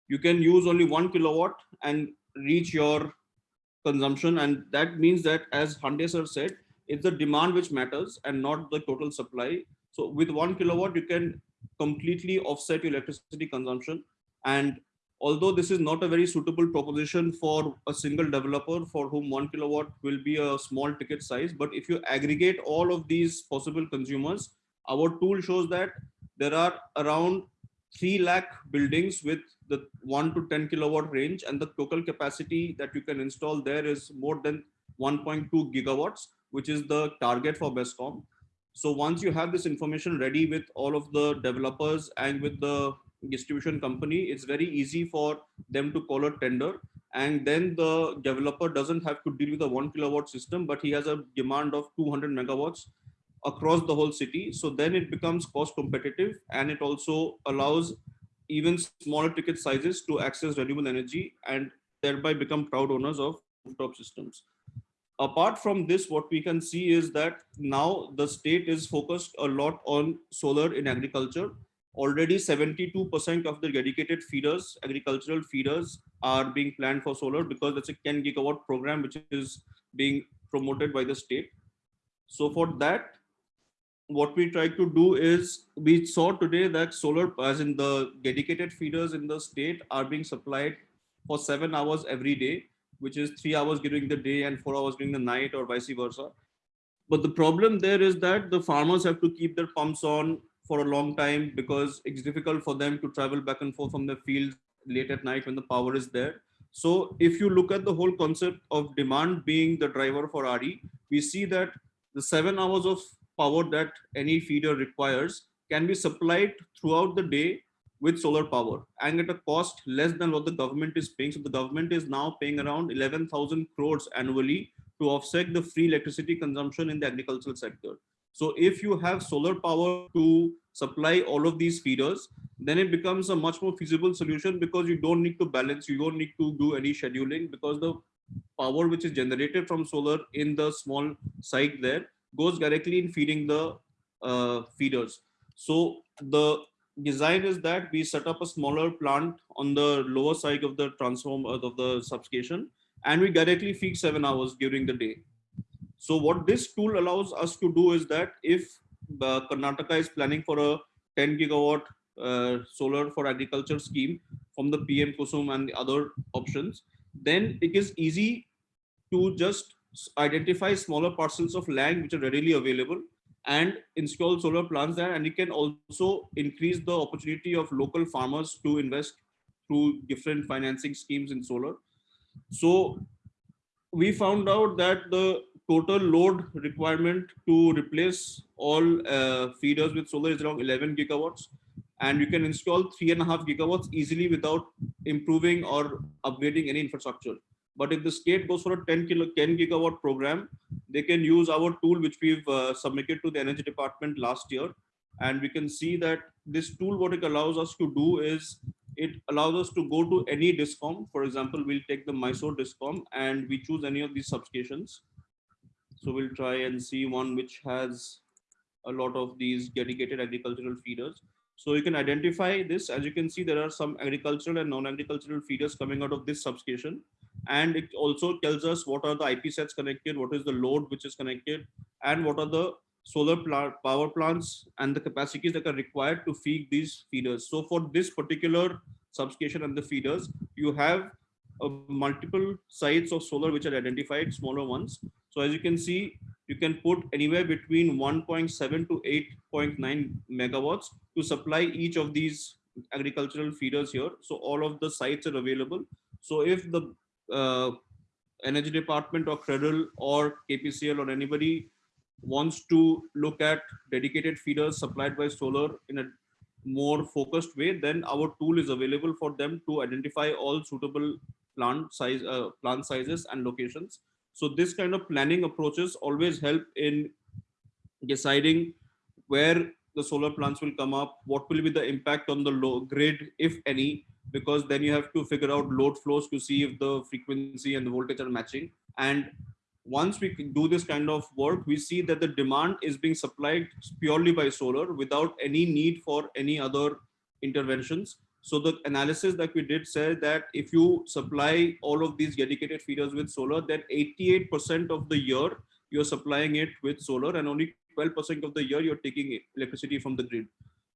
S7: you can use only one kilowatt and reach your consumption. And that means that as Hande sir said, it's the demand which matters and not the total supply. So with one kilowatt, you can completely offset your electricity consumption. And although this is not a very suitable proposition for a single developer for whom one kilowatt will be a small ticket size, but if you aggregate all of these possible consumers, our tool shows that there are around 3 lakh buildings with the 1 to 10 kilowatt range and the total capacity that you can install there is more than 1.2 gigawatts, which is the target for BESCOM. So once you have this information ready with all of the developers and with the distribution company, it's very easy for them to call a tender. And then the developer doesn't have to deal with a one kilowatt system, but he has a demand of 200 megawatts across the whole city. So then it becomes cost competitive and it also allows even smaller ticket sizes to access renewable energy and thereby become proud owners of rooftop systems. Apart from this, what we can see is that now the state is focused a lot on solar in agriculture. Already 72% of the dedicated feeders, agricultural feeders are being planned for solar because that's a 10 gigawatt program which is being promoted by the state. So for that, what we try to do is we saw today that solar as in the dedicated feeders in the state are being supplied for seven hours every day which is three hours during the day and four hours during the night or vice versa. But the problem there is that the farmers have to keep their pumps on for a long time because it's difficult for them to travel back and forth from the fields late at night when the power is there. So if you look at the whole concept of demand being the driver for RE, we see that the seven hours of power that any feeder requires can be supplied throughout the day with solar power and at a cost less than what the government is paying. So the government is now paying around 11,000 crores annually to offset the free electricity consumption in the agricultural sector. So if you have solar power to supply all of these feeders, then it becomes a much more feasible solution because you don't need to balance, you don't need to do any scheduling because the power which is generated from solar in the small site there goes directly in feeding the uh, feeders. So the design is that we set up a smaller plant on the lower side of the transform of the substation and we directly feed seven hours during the day. So what this tool allows us to do is that if uh, Karnataka is planning for a 10 gigawatt uh, solar for agriculture scheme from the PM Kusum and the other options, then it is easy to just identify smaller parcels of land which are readily available and install solar plants there. And it can also increase the opportunity of local farmers to invest through different financing schemes in solar. So we found out that the total load requirement to replace all uh, feeders with solar is around 11 gigawatts. And you can install three and a half gigawatts easily without improving or upgrading any infrastructure but if the state goes for a 10 kilo 10 gigawatt program, they can use our tool which we've uh, submitted to the energy department last year. And we can see that this tool, what it allows us to do is it allows us to go to any discom. For example, we'll take the Mysore discom and we choose any of these substations. So we'll try and see one which has a lot of these dedicated agricultural feeders. So you can identify this. As you can see, there are some agricultural and non-agricultural feeders coming out of this substation. And it also tells us what are the IP sets connected, what is the load which is connected, and what are the solar power plants and the capacities that are required to feed these feeders. So for this particular substation and the feeders, you have uh, multiple sites of solar which are identified, smaller ones. So as you can see, you can put anywhere between 1.7 to 8.9 megawatts to supply each of these agricultural feeders here. So all of the sites are available. So if the energy department or KREDL or KPCL or anybody wants to look at dedicated feeders supplied by solar in a more focused way, then our tool is available for them to identify all suitable plant size, uh, plant sizes and locations. So this kind of planning approaches always help in deciding where the solar plants will come up, what will be the impact on the low grid, if any, because then you have to figure out load flows to see if the frequency and the voltage are matching. And once we do this kind of work, we see that the demand is being supplied purely by solar without any need for any other interventions. So the analysis that we did said that if you supply all of these dedicated feeders with solar, then 88% of the year you're supplying it with solar and only 12% of the year you're taking electricity from the grid.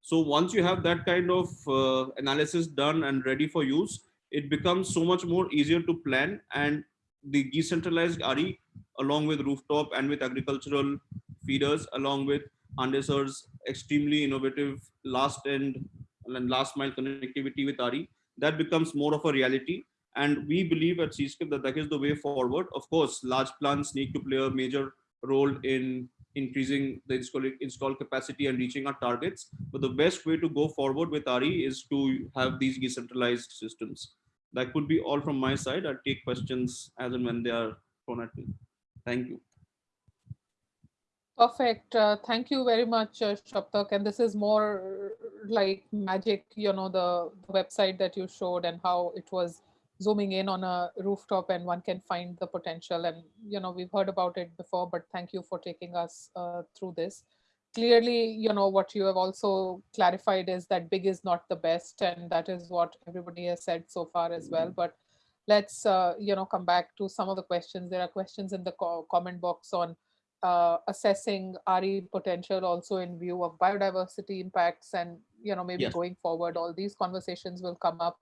S7: So once you have that kind of uh, analysis done and ready for use, it becomes so much more easier to plan and the decentralized RE along with rooftop and with agricultural feeders along with Hande sir's extremely innovative last end and last mile connectivity with RE, that becomes more of a reality. And we believe at CSTEP that that is the way forward. Of course, large plants need to play a major role in increasing the install, install capacity and reaching our targets. But the best way to go forward with RE is to have these decentralized systems. That could be all from my side. I'll take questions as and when they are thrown at me. Thank you.
S3: Perfect. Uh, thank you very much, uh, Saptak. And this is more like magic, you know, the, the, website that you showed and how it was zooming in on a rooftop and one can find the potential. And, you know, we've heard about it before, but thank you for taking us uh, through this. Clearly, you know, what you have also clarified is that big is not the best. And that is what everybody has said so far as well. But let's, uh, you know, come back to some of the questions. There are questions in the co comment box on uh, assessing RE potential also in view of biodiversity impacts and, you know, maybe yes. going forward, all these conversations will come up.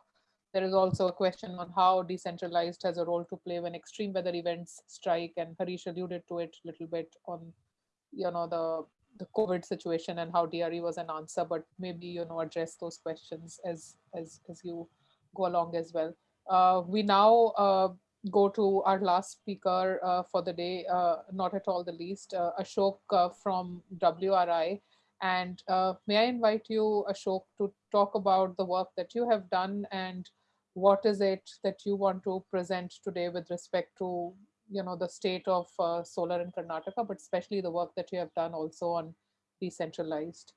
S3: There is also a question on how decentralized has a role to play when extreme weather events strike and Harish alluded to it a little bit on, you know, the the COVID situation and how DRE was an answer, but maybe, you know, address those questions as, as, as you go along as well. Uh, we now uh, go to our last speaker uh, for the day, uh, not at all the least, uh, Ashok uh, from WRI. And may I invite you, Ashok, to talk about the work that you have done and what is it that you want to present today with respect to you know the state of uh, solar in Karnataka, but especially the work that you have done also on decentralized.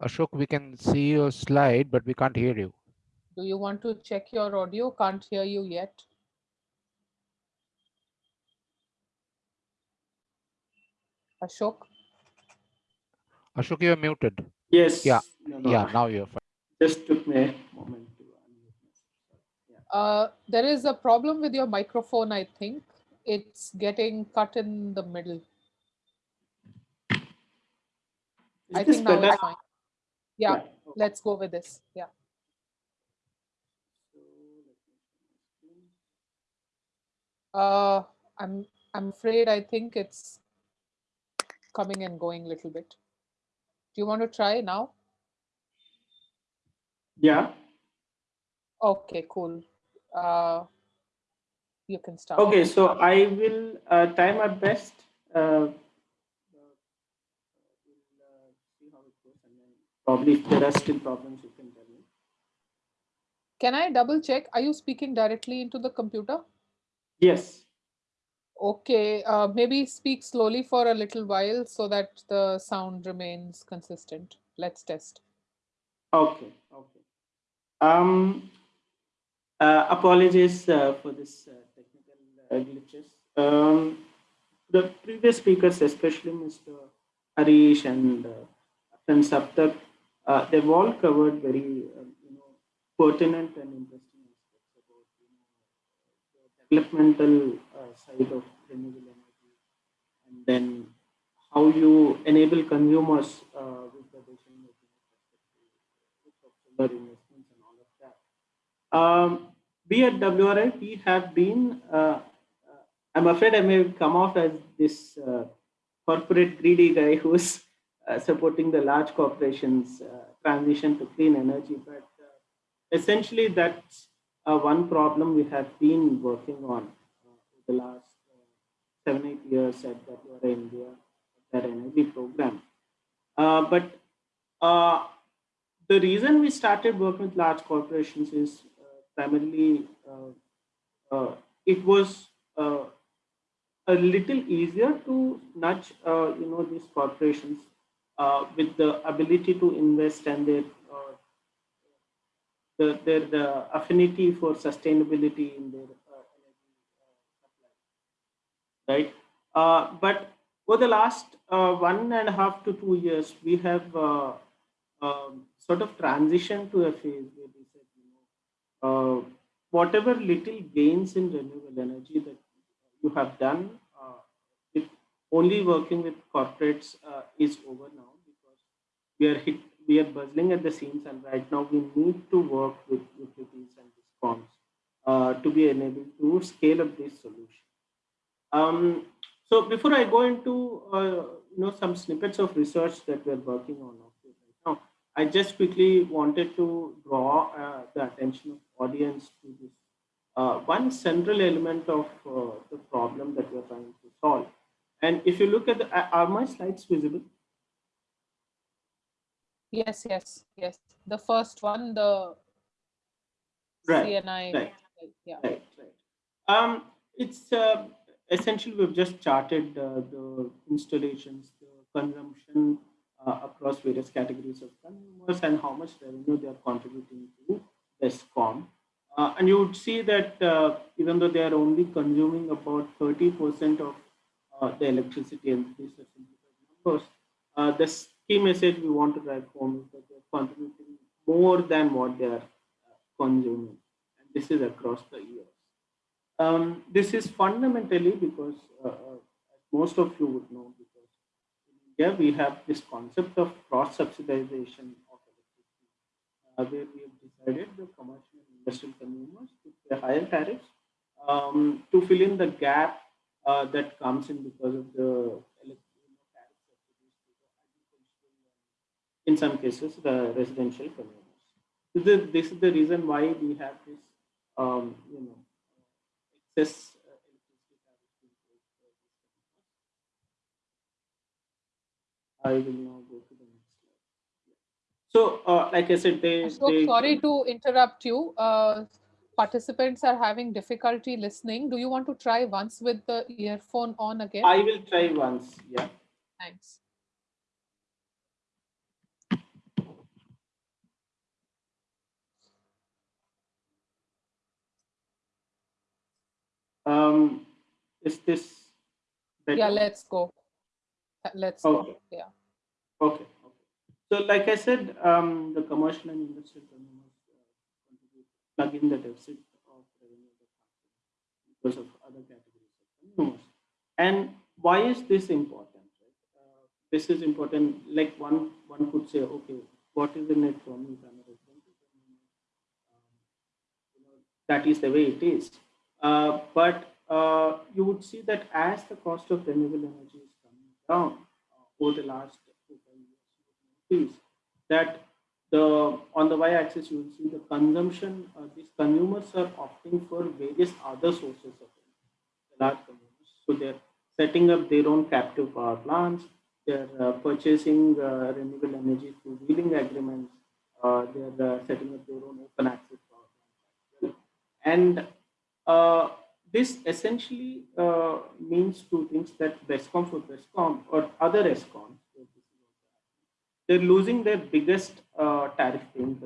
S1: Ashok, we can see your slide, but we can't hear you.
S3: Do you want to check your audio? Can't hear you yet. Ashok?
S1: Ashok, you're muted.
S8: Yes.
S1: Yeah. No, no. Yeah, now you're fine.
S8: Just took me a moment to
S3: yeah. uh, there is a problem with your microphone, I think. It's getting cut in the middle.
S8: Is
S3: I think now it's fine yeah, yeah. let's go with this yeah uh i'm i'm afraid i think it's coming and going a little bit do you want to try now
S8: yeah
S3: okay cool uh you can start
S8: okay so i will uh, try my best uh, Probably if there are still problems, you can tell me.
S3: Can I double check? Are you speaking directly into the computer?
S8: Yes.
S3: Okay, uh, maybe speak slowly for a little while so that the sound remains consistent. Let's test.
S8: Okay, okay. Um, Uh, apologies uh, for this uh, technical uh, glitches. Um, the previous speakers, especially Mr. Harish and uh, Saptak, uh, they've all covered very uh, you know pertinent and interesting aspects about you know, the developmental uh, side of renewable energy, and then how you enable consumers uh, with the decision making investments and all of that. Um, we at WRI, we have been, uh, I'm afraid I may come off as this corporate greedy guy who's uh, supporting the large corporations uh, transition to clean energy. But uh, essentially, that's Uh, one problem we have been working on uh, the last uh, seven, eight years at WRI India, that energy program. but the reason we started working with large corporations is primarily uh, uh, it was uh, a little easier to nudge you know these corporations with the ability to invest and their the, their the affinity for sustainability in their energy supply, right? Uh, but over the last uh, one and a half to two years, we have uh, um, sort of transitioned to a phase where we uh, whatever little gains in renewable energy that you have done uh, only working with corporates uh, is over now because we are hit we are buzzing at the seams and right now we need to work with utilities and discoms uh, to be enabled to scale up this solution. Um, so before I go into uh, you know some snippets of research that we're working on right now, I just quickly wanted to draw uh, the attention of audience to this. Uh, one central element of uh, the problem that we're trying to solve. And if you look at the, are my slides visible?
S3: Yes, yes, yes. The first one, the
S8: right,
S3: C&I.
S8: Right,
S3: yeah.
S8: right, right. Um, it's uh, essentially we've just charted uh, the installations, the consumption uh, across various categories of consumers and how much revenue they are contributing to ESCOM. Uh, and you would see that uh, even though they are only consuming about 30% of uh, the electricity and these are numbers, uh, the key message we want to drive home is that they're contributing more than what they are uh, consuming. And this is across the years. Um, this is fundamentally because uh, most of you would know because in India we have this concept of cross subsidization of electricity where we have decided the commercial and industrial consumers to pay higher tariffs um, to fill in the gap uh, that comes in because of the in some cases the residential consumers. This is, this is the reason why we have this um, you know excess I will now go to the next slide. so, uh, like I said, they.
S3: So
S8: they,
S3: sorry to interrupt you. Uh, participants are having difficulty listening. Do you want to try once with the earphone on again?
S8: I will try once. Yeah.
S3: Thanks.
S8: Um, is this
S3: better? Yeah, let's go. Let's
S8: okay.
S3: go. Yeah.
S8: Okay. Okay. So like I said, um, the commercial and industrial consumers uh, plug in the deficit of revenue because of other categories of consumers. And why is this important? Right? Uh, this is important. Like one one could say, okay, what is the net me? Um, you know, that is the way it is. Uh, but uh, you would see that as the cost of renewable energy is coming down uh, over the last is that the on the y-axis you will see the consumption. Uh, these consumers are opting for various other sources of energy, large consumers. So they're setting up their own captive power plants. They're uh, purchasing uh, renewable energy through wheeling agreements. Uh, they're setting up their own open access power plants. And uh, this essentially means two things that BESCOM for BESCOM or other ESCOMs they're losing their biggest uh, tariff paying.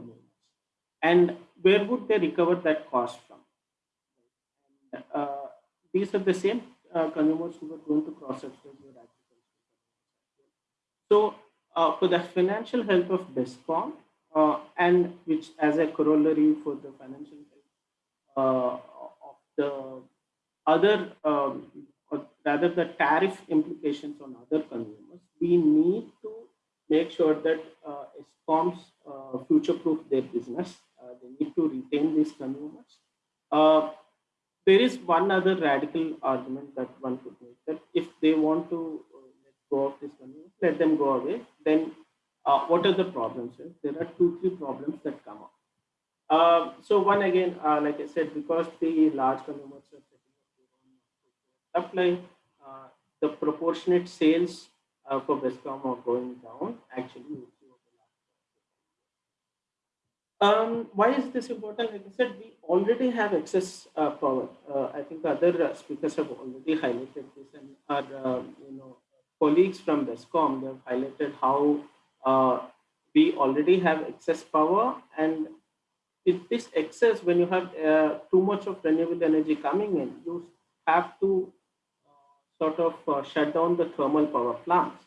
S8: And where would they recover that cost from? uh, these are the same uh, consumers who were going to your agriculture. So uh, for the financial health of BESCOM, uh, and which as a corollary for the financial the other, um, or rather the tariff implications on other consumers, we need to make sure that uh, ESCOMs uh, future-proof their business. Uh, they need to retain these consumers. Uh, there is one other radical argument that one could make that if they want to uh, let go of this let them go away. Then uh, what are the problems? There are two, three problems that come up. Uh, so one again, uh, like I said, because the large consumers are setting up supply, uh, the proportionate sales uh, for BESCOM are going down. Actually, um, why is this important? Like I said, we already have excess uh, power. Uh, I think other uh, speakers have already highlighted this, and our um, you know colleagues from BESCOM they have highlighted how uh, we already have excess power, and with this excess, when you have uh, too much of renewable energy coming in, you have to uh, sort of shut down the thermal power plants.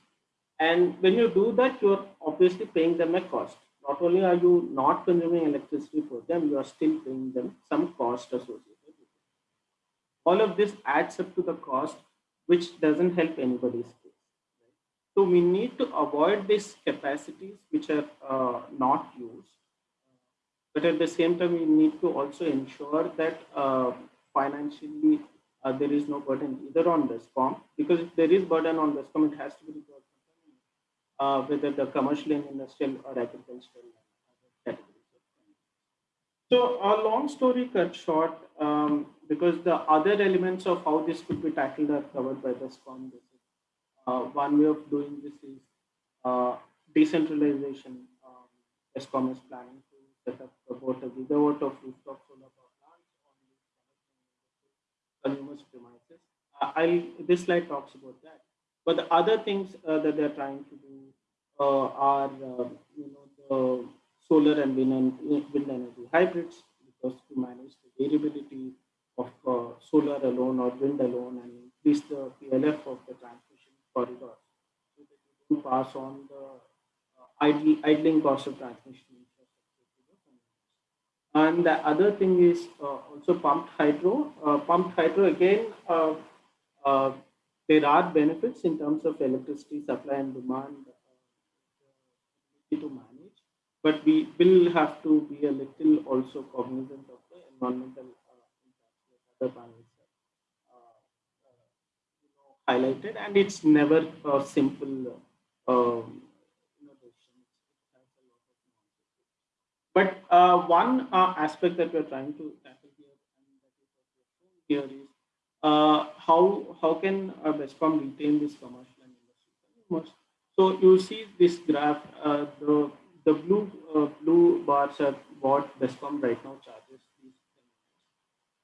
S8: And when you do that, you're obviously paying them a cost not only are you not consuming electricity for them, you are still paying them some cost associated with it. All of this adds up to the cost, which doesn't help anybody's case. Right? So we need to avoid these capacities which are uh, not used. But at the same time, we need to also ensure that uh, financially uh, there is no burden either on BESCOM, because if there is burden on BESCOM, it has to be uh, whether the commercial and industrial or agricultural. So a long story cut short, um, because the other elements of how this could be tackled are covered by the SCOM. Uh, one way of doing this is uh, decentralization. Um, ESCOM is planning set up about a gigawatt of rooftop solar power plants on consumers' premises. Uh, I'll, this slide talks about that. But the other things uh, that they're trying to do uh, are, uh, you know, the solar and wind, wind energy hybrids, because to manage the variability of uh, solar alone or wind alone and increase the PLF of the transmission corridor so that you don't pass on the idle, idling cost of transmission and the other thing is uh, also pumped hydro. Uh, pumped hydro again, uh, there are benefits in terms of electricity supply and demand uh, to manage, but we will have to be a little also cognizant of the environmental uh, impacts that other panels uh, uh, highlighted, and it's never a simple um, But uh, one uh, aspect that we're trying to tackle here, here is uh, how how can uh, BESCOM retain this commercial and So you see this graph, uh, the the blue uh, blue bars are what BESCOM right now charges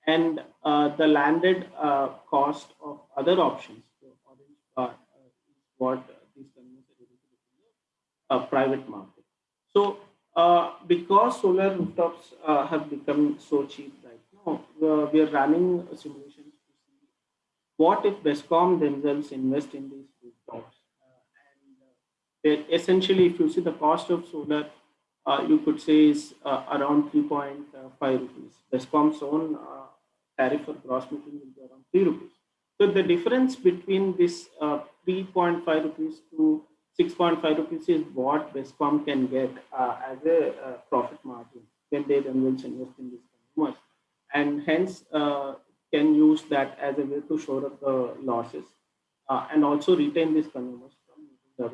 S8: and uh, the landed cost of other options, the orange bar is what these companies are able to do in the private market. So because solar rooftops have become so cheap right now, we are running a simulation what if BESCOM themselves invest in these rooftops? Uh, and uh, essentially, if you see the cost of solar, uh, you could say is uh, around 3.5 rupees. BESCOM's own uh, tariff for gross metering will be around 3 rupees. So the difference between this uh, 3.5 rupees to 6.5 rupees is what BESCOM can get as a profit margin when they themselves invest in these consumers. And hence, can use that as a way to shore up the losses uh, and also retain these consumers from uh,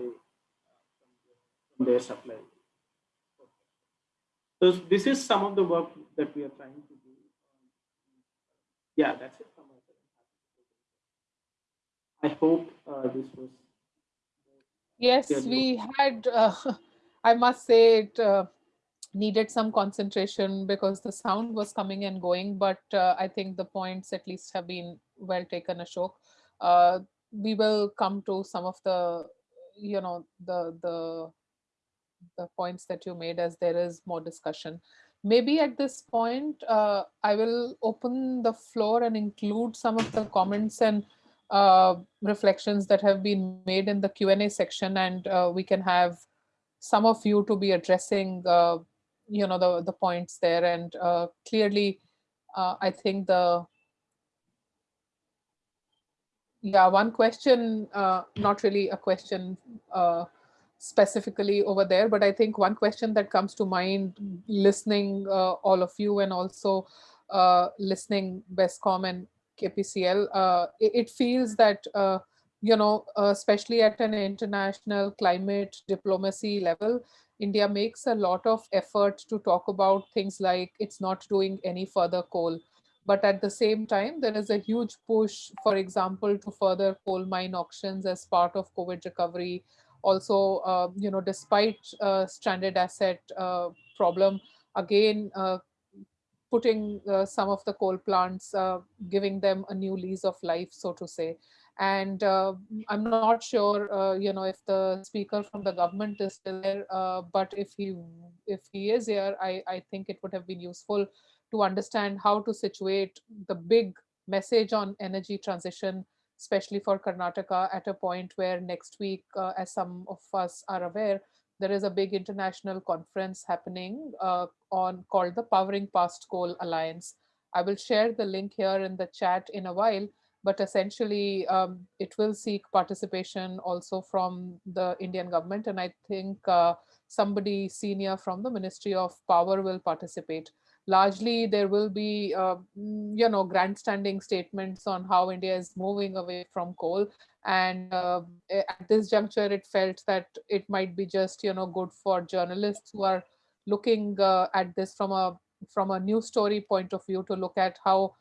S8: from their supply. So this is some of the work that we are trying to do. Yeah, that's it. I hope uh, this was.
S3: Yes, we had, uh, I must say it, uh, needed some concentration because the sound was coming and going, but uh, I think the points at least have been well taken, Ashok. Uh, we will come to some of the, you know, the, the, the points that you made as there is more discussion. maybe at this point, uh, I will open the floor and include some of the comments and uh, reflections that have been made in the Q&A section and uh, we can have some of you to be addressing, uh, you know, the, the points there. And uh, clearly, uh, I think the, yeah, one question, not really a question, specifically over there, but I think one question that comes to mind listening all of you and also listening BESCOM and KPCL, uh, it, it, feels that, uh, you know, uh, especially at an international climate diplomacy level, India makes a lot of effort to talk about things like it's not doing any further coal. But at the same time, there is a huge push, for example, to further coal mine auctions as part of COVID recovery, also, uh, you know, despite uh, stranded asset uh, problem, again, putting some of the coal plants, giving them a new lease of life, so to say. And uh, i'm not sure uh, you know if the speaker from the government is still there uh, but if he if he is here i i think it would have been useful to understand how to situate the big message on energy transition especially for Karnataka at a point where next week, uh, as some of us are aware, there is a big international conference happening uh, on called the Powering Past Coal Alliance. I will share the link here in the chat in a while, but essentially um, it will seek participation also from the Indian government. And I think uh, somebody senior from the Ministry of Power will participate largely there will be, uh, mm, you know, grandstanding statements on how India is moving away from coal. And uh, at this juncture, it felt that it might be just, you know, good for journalists who are looking uh, at this from a from a news story point of view to look at how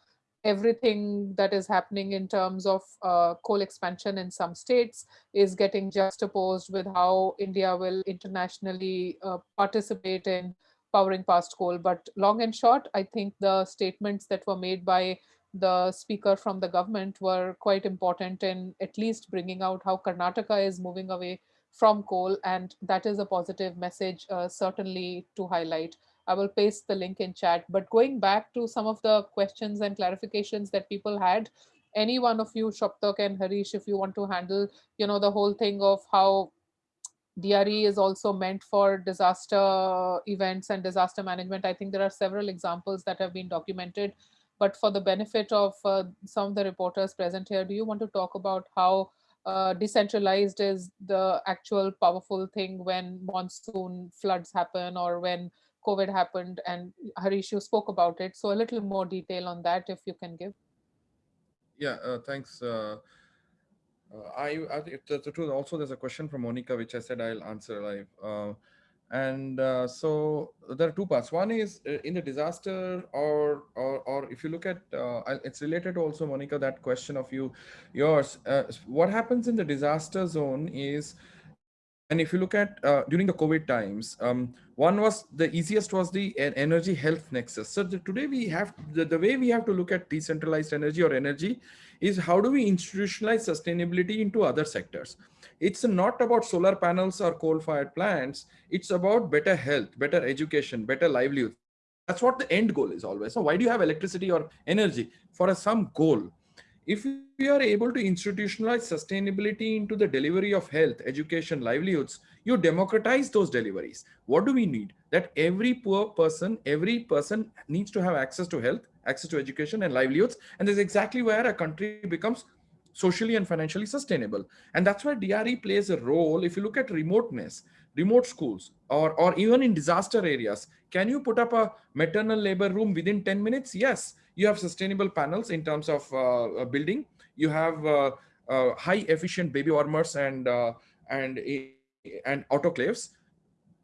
S3: everything that is happening in terms of uh, coal expansion in some states is getting juxtaposed with how India will internationally uh, participate in powering past coal. But long and short, I think the statements that were made by the speaker from the government were quite important in at least bringing out how Karnataka is moving away from coal. And that is a positive message, uh, certainly to highlight. I will paste the link in chat. But going back to some of the questions and clarifications that people had, any one of you, Saptak and Harish, if you want to handle, you know, the whole thing of how DRE is also meant for disaster events and disaster management. I think there are several examples that have been documented, but for the benefit of uh, some of the reporters present here, do you want to talk about how uh, decentralized is the actual powerful thing when monsoon floods happen or when COVID happened and Harish, you spoke about it. So a little more detail on that if you can give.
S5: Yeah, uh, thanks. Uh, I, I the, the truth also there's a question from Monica which I said I'll answer live. Uh, and uh, so there are two parts. One is uh, in the disaster, or or or if you look at uh, it's related to also Monica that question of you, yours. Uh, what happens in the disaster zone is and if you look at uh, during the COVID times, um, one was the easiest was the energy health nexus. So the, today we have the, the way we have to look at decentralized energy or energy is how do we institutionalize sustainability into other sectors? It's not about solar panels or coal fired plants. It's about better health, better education, better livelihood. That's what the end goal is always. So why do you have electricity or energy for a, some goal? If we are able to institutionalize sustainability into the delivery of health, education, livelihoods, you democratize those deliveries. What do we need? That every poor person, every person needs to have access to health, access to education and livelihoods. And that's exactly where a country becomes socially and financially sustainable. And that's where DRE plays a role. If you look at remoteness, remote schools, or, or even in disaster areas, can you put up a maternal labor room within 10 minutes? Yes you have sustainable panels in terms of uh, building. You have uh, uh, high efficient baby warmers and and and autoclaves.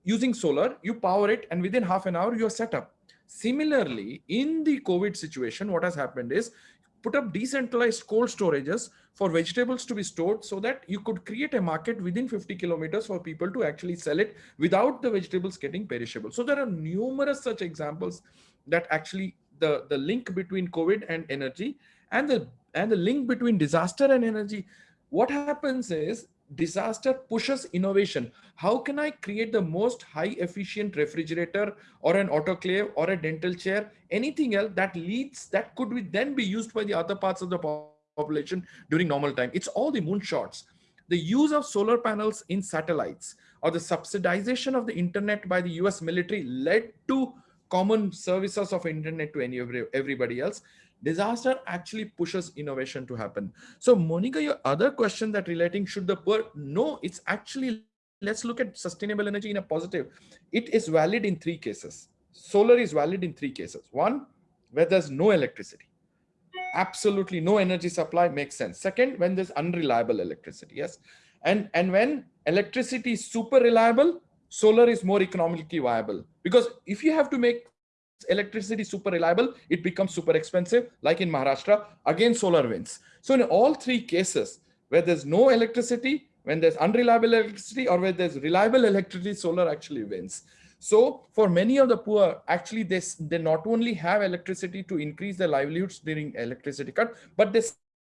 S5: Using solar, you power it, and within half an hour, you're set up. Similarly, in the COVID situation, what has happened is put up decentralized cold storages for vegetables to be stored so that you could create a market within 50 kilometers for people to actually sell it without the vegetables getting perishable. So there are numerous such examples that actually the, the link between COVID and energy and the, and the link between disaster and energy. What happens is disaster pushes innovation. How can I create the most high efficient refrigerator or an autoclave or a dental chair, anything else that leads, that could be then be used by the other parts of the population during normal time. It's all the moonshots. The use of solar panels in satellites or the subsidization of the internet by the US military led to common services of internet to any everybody else disaster actually pushes innovation to happen. So monica your other question that relating should the poor no it's actually let's look at sustainable energy in a positive. It is valid in three cases. Solar is valid in three cases. One where there's no electricity. Absolutely no energy supply makes sense. Second when there's unreliable electricity yes? And and when electricity is super reliable solar is more economically viable because if you have to make electricity super reliable it becomes super expensive like in maharashtra again solar wins so in all three cases where there's no electricity when there's unreliable electricity or where there's reliable electricity solar actually wins. So for many of the poor actually they, they not only have electricity to increase their livelihoods during electricity cut but they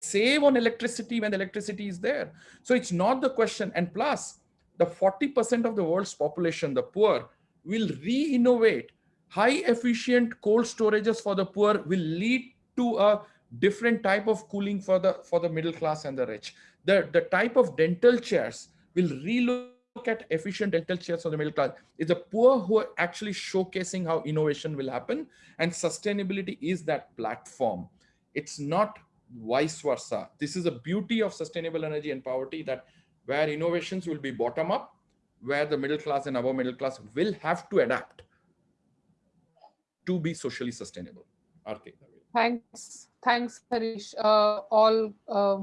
S5: save on electricity when the electricity is there. So it's not the question. And plus the 40% of the world's population the poor will re-innovate high efficient cold storages for the poor will lead to a different type of cooling for the for the middle class and the rich. The the type of dental chairs will relook at efficient dental chairs for the middle class. It's the poor who are actually showcasing how innovation will happen and sustainability is that platform. It's not vice versa. This is a beauty of sustainable energy and poverty that where innovations will be bottom up where the middle class and above middle class will have to adapt to be socially sustainable. Aarti.
S3: Thanks. Thanks, Harish. Uh, all uh,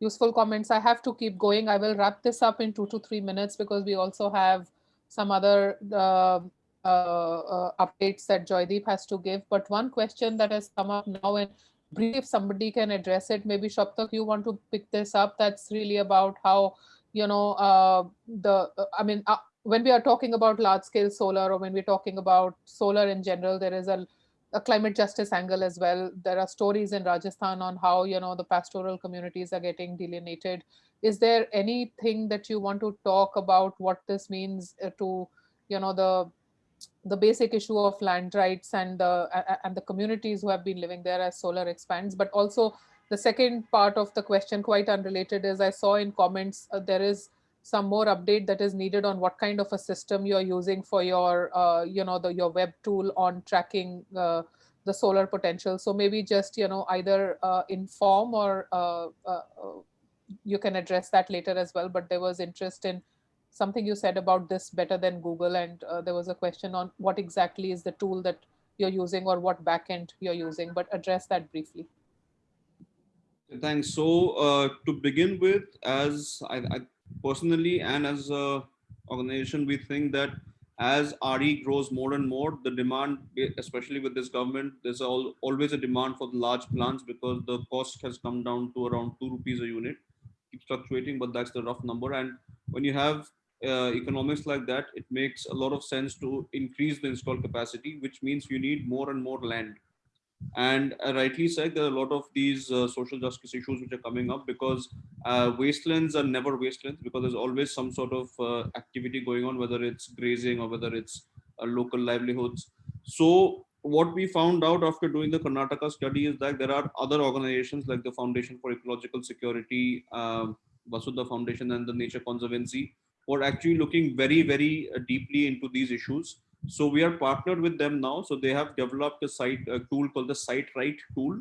S3: useful comments. I have to keep going. I will wrap this up in two to three minutes because we also have some other uh, uh, uh updates that Joydeep has to give. But one question that has come up now and brief somebody can address it, maybe Saptak, you want to pick this up. That's really about how, you know, uh, the, I mean, when we are talking about large scale solar or when we're talking about solar in general, there is a, a climate justice angle as well. There are stories in Rajasthan on how, you know, the pastoral communities are getting delineated. Is there anything that you want to talk about what this means uh, to, you know, the the basic issue of land rights and the and the communities who have been living there as solar expands but also the second part of the question quite unrelated is i saw in comments uh, there is some more update that is needed on what kind of a system you're using for your, uh, you know, the your web tool on tracking uh, the solar potential. So maybe just, you know, either uh, inform or uh, uh, you can address that later as well. But there was interest in something you said about this better than Google. And there was a question on what exactly is the tool that you're using or what backend you're using, but address that briefly.
S7: Thanks. So uh, to begin with, as I, I personally and as a organization, we think that as RE grows more and more, the demand, especially with this government, there's all, always a demand for the large plants because the cost has come down to around two rupees a unit. Keeps fluctuating, but that's the rough number. And when you have uh, economics like that, it makes a lot of sense to increase the install capacity, which means you need more and more land and uh, rightly said there are a lot of these uh, social justice issues which are coming up because uh, wastelands are never wastelands because there's always some sort of uh, activity going on whether it's grazing or whether it's uh, local livelihoods. So what we found out after doing the karnataka study is that there are other organizations like the foundation for ecological security um, vasudha foundation and the nature conservancy who are actually looking very very uh, deeply into these issues so we are partnered with them now. So they have developed a site a tool called the SiteRight tool.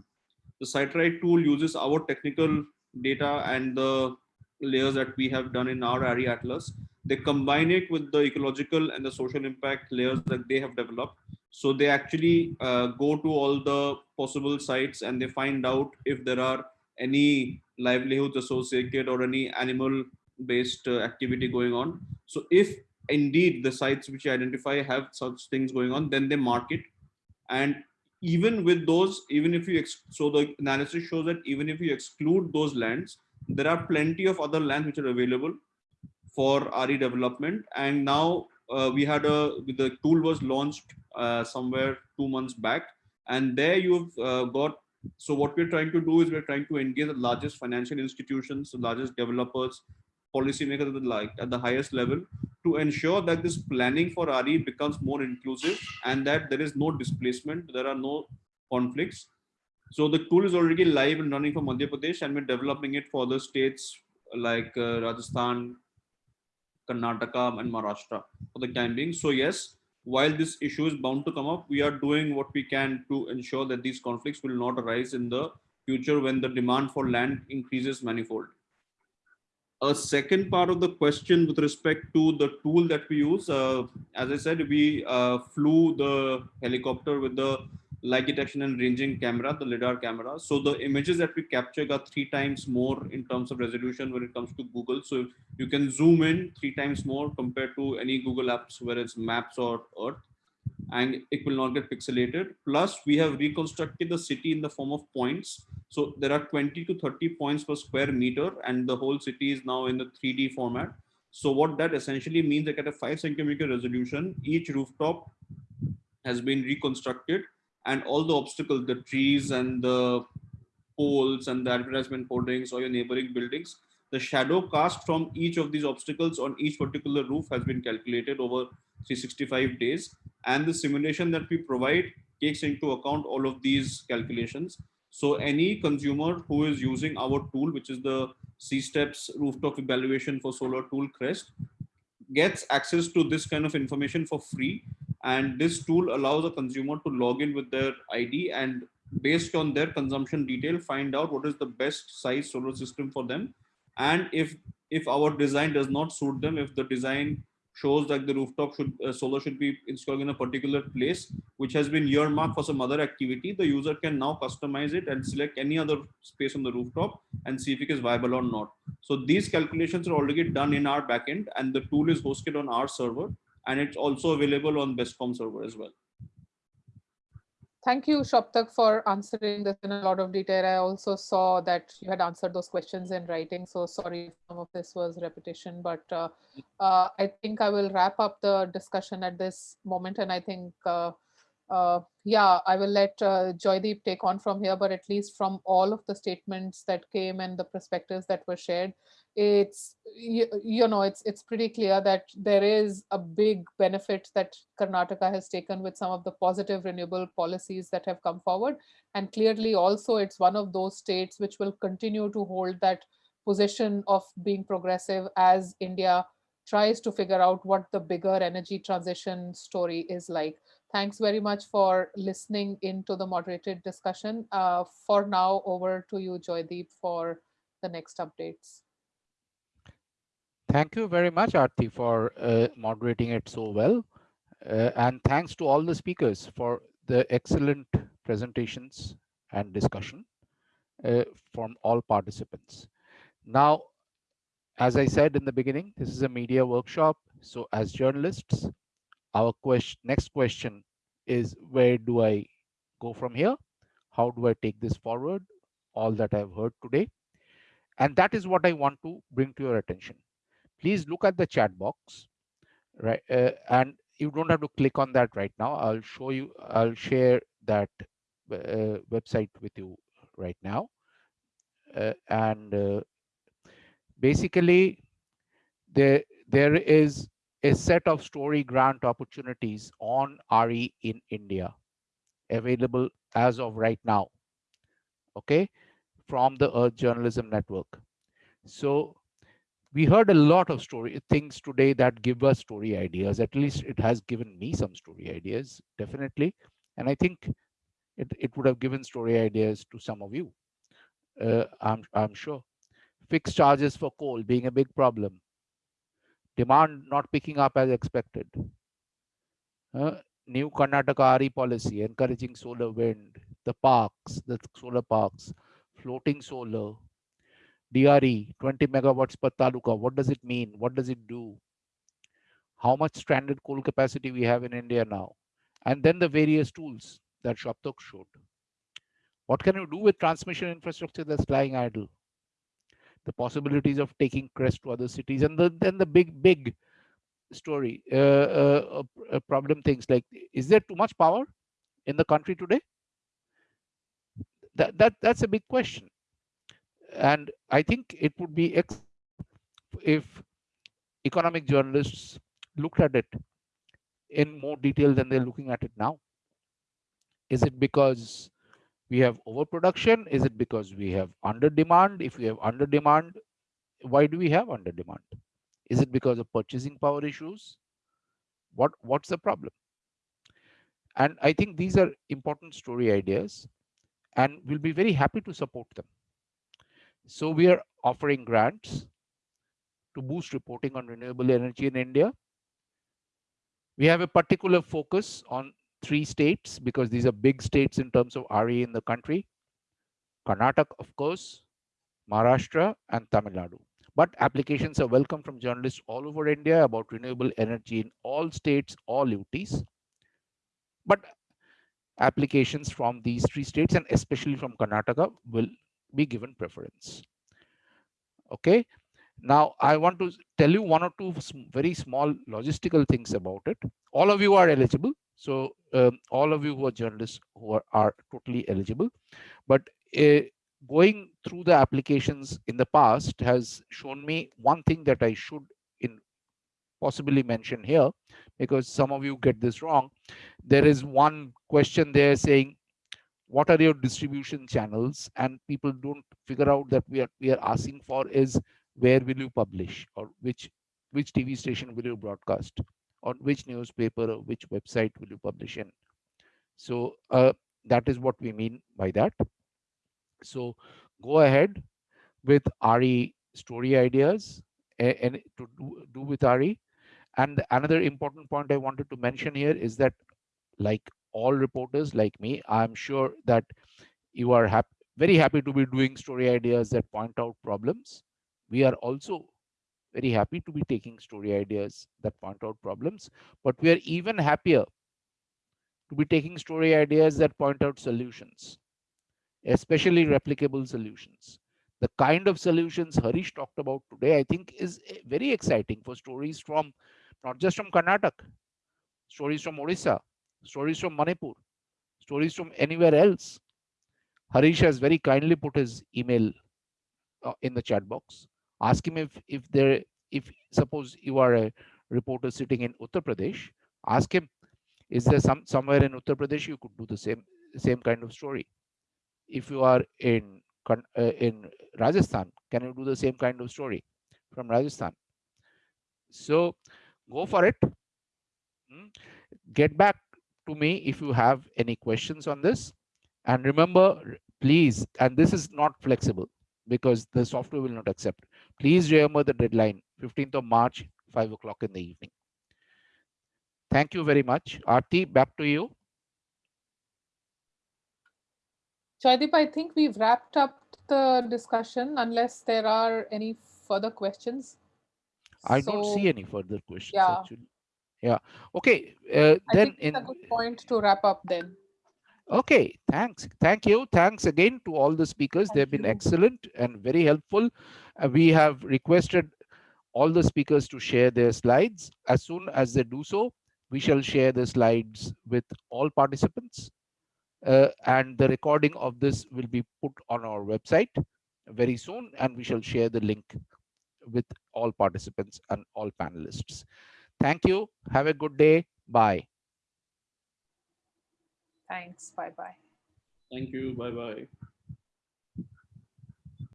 S7: The SiteRight tool uses our technical data and the layers that we have done in our RE Atlas. They combine it with the ecological and the social impact layers that they have developed. So they actually uh, go to all the possible sites and they find out if there are any livelihoods associated or any animal based uh, activity going on. So if indeed the sites which you identify have such things going on, then they mark it. And even with those, even if you, so the analysis shows that even if you exclude those lands, there are plenty of other lands which are available for RE development. And now uh, we had a, the tool was launched uh, somewhere two months back. And there you've uh, got, so what we're trying to do is we're trying to engage the largest financial institutions, the largest developers, policymakers at the, like, at the highest level to ensure that this planning for RE becomes more inclusive and that there is no displacement, there are no conflicts. So the tool is already live and running for Madhya Pradesh and we're developing it for other states like uh, Rajasthan, Karnataka and Maharashtra for the time being. So yes, while this issue is bound to come up, we are doing what we can to ensure that these conflicts will not arise in the future when the demand for land increases manifold. A second part of the question with respect to the tool that we use, uh, as I said, we uh, flew the helicopter with the light detection and ranging camera, the LiDAR camera. So the images that we capture got three times more in terms of resolution when it comes to Google. So you can zoom in three times more compared to any Google apps, whether it's Maps or Earth, and it will not get pixelated. Plus, we have reconstructed the city in the form of points. So there are 20 to 30 points per square meter, and the whole city is now in the 3D format. So what that essentially means, like at a five centimeter resolution, each rooftop has been reconstructed and all the obstacles, the trees and the poles and the advertisement hoardings or your neighboring buildings, the shadow cast from each of these obstacles on each particular roof has been calculated over 365 days. And the simulation that we provide takes into account all of these calculations. So any consumer who is using our tool, which is the CSTEP's rooftop evaluation for solar tool Crest, gets access to this kind of information for free and this tool allows a consumer to log in with their id and based on their consumption detail find out what is the best size solar system for them and if if our design does not suit them if the design shows that the rooftop should uh, solar should be installed in a particular place which has been earmarked for some other activity the user can now customize it and select any other space on the rooftop and see if it is viable or not so these calculations are already done in our backend and the tool is hosted on our server and it's also available on BESCOM server as well.
S3: Thank you, Saptak, for answering this in a lot of detail. I also saw that you had answered those questions in writing. So sorry if some of this was repetition, but uh, uh, I think I will wrap up the discussion at this moment. And I think, uh, uh yeah, I will let uh, Joydeep take on from here, but at least from all of the statements that came and the perspectives that were shared, it's you, you know it's it's pretty clear that there is a big benefit that Karnataka has taken with some of the positive renewable policies that have come forward and clearly also it's one of those states which will continue to hold that position of being progressive as India tries to figure out what the bigger energy transition story is like. Thanks very much for listening into the moderated discussion. Uh, for now, over to you, Joydeep, for the next updates.
S1: Thank you very much, Aarti, for uh, moderating it so well. Uh, and thanks to all the speakers for the excellent presentations and discussion uh, from all participants. Now, as I said in the beginning, this is a media workshop. So as journalists, our question, next question is where do I go from here? How do I take this forward? All that I've heard today. And that is what I want to bring to your attention please look at the chat box, right? Uh, and you don't have to click on that right now. I'll show you, I'll share that uh, website with you right now. Uh, and uh, basically, there, there is a set of story grant opportunities on RE in India available as of right now, okay, from the Earth Journalism Network. So we heard a lot of story things today that give us story ideas. At least it has given me some story ideas definitely. And i think it, it would have given story ideas to some of you uh, i'm i'm sure. Fixed charges for coal being a big problem. Demand not picking up as expected. Uh, new karnataka RE policy encouraging solar wind the parks the solar parks floating solar DRE, 20 megawatts per taluka. What does it mean? What does it do? How much stranded coal capacity we have in India now? And then the various tools that Saptak showed. What can you do with transmission infrastructure that's lying idle? The possibilities of taking Crest to other cities, and the, then the big, big story, uh, uh, uh, problem things like, is there too much power in the country today? That, that, that's a big question and I think it would be if economic journalists looked at it in more detail than they're looking at it now? Is it because we have overproduction? Is it because we have under demand? If we have under demand, why do we have under demand? Is it because of purchasing power issues? What what's the problem? And I think these are important story ideas and we'll be very happy to support them. So we are offering grants to boost reporting on renewable energy in India. We have a particular focus on three states because these are big states in terms of RE in the country. Karnataka, of course, Maharashtra and Tamil Nadu. But applications are welcome from journalists all over India about renewable energy in all states, all UTs. But applications from these three states and especially from Karnataka will be given preference. Okay. Now I want to tell you one or two very small logistical things about it. All of you are eligible. So um, all of you who are journalists who are, are totally eligible. But uh, going through the applications in the past has shown me one thing that I should in possibly mention here because some of you get this wrong. There is one question there saying, what are your distribution channels? And people don't figure out that we are we are asking for is where will you publish or which which TV station will you broadcast or which newspaper or which website will you publish in. So uh, that is what we mean by that. So go ahead with RE story ideas and to do, do with RE. And another important point I wanted to mention here is that like all reporters like me, I'm sure that you are happy, very happy to be doing story ideas that point out problems. We are also very happy to be taking story ideas that point out problems, but we are even happier to be taking story ideas that point out solutions especially replicable solutions. The kind of solutions Harish talked about today, I think is eh, very exciting for stories from not just from Karnataka, stories from Odisha, stories from Manipur, stories from anywhere else. Harish has very kindly put his email uh, in the chat box. Ask him if if there if suppose you are a reporter sitting in Uttar Pradesh, ask him, is there some somewhere in Uttar Pradesh you could do the same same kind of story? if you are in uh, in Rajasthan, can you do the same kind of story from Rajasthan? So go for it. Hmm. Get back to me if you have any questions on this. And remember, please, and this is not flexible because the software will not accept. Please remember the deadline, 15th of March, 5 o'clock in the evening. Thank you very much. Aarti, back to you.
S3: Joydeep, I think we've wrapped up the discussion unless there are any further questions.
S1: I so, don't see any further questions yeah. actually. Yeah. Okay. Uh, then
S3: in a good point to wrap up then.
S1: Okay, thanks. Thank you. Thanks again to all the speakers. Thank They've been excellent and very helpful. Uh, we have requested all the speakers to share their slides. As soon as they do so, we shall share the slides with all participants uh, and the recording of this will be put on our website very soon and we shall share the link with all participants and all panelists. Thank you. Have a good day. Bye.
S3: Thanks. Bye-bye.
S7: Thank you. Bye-bye.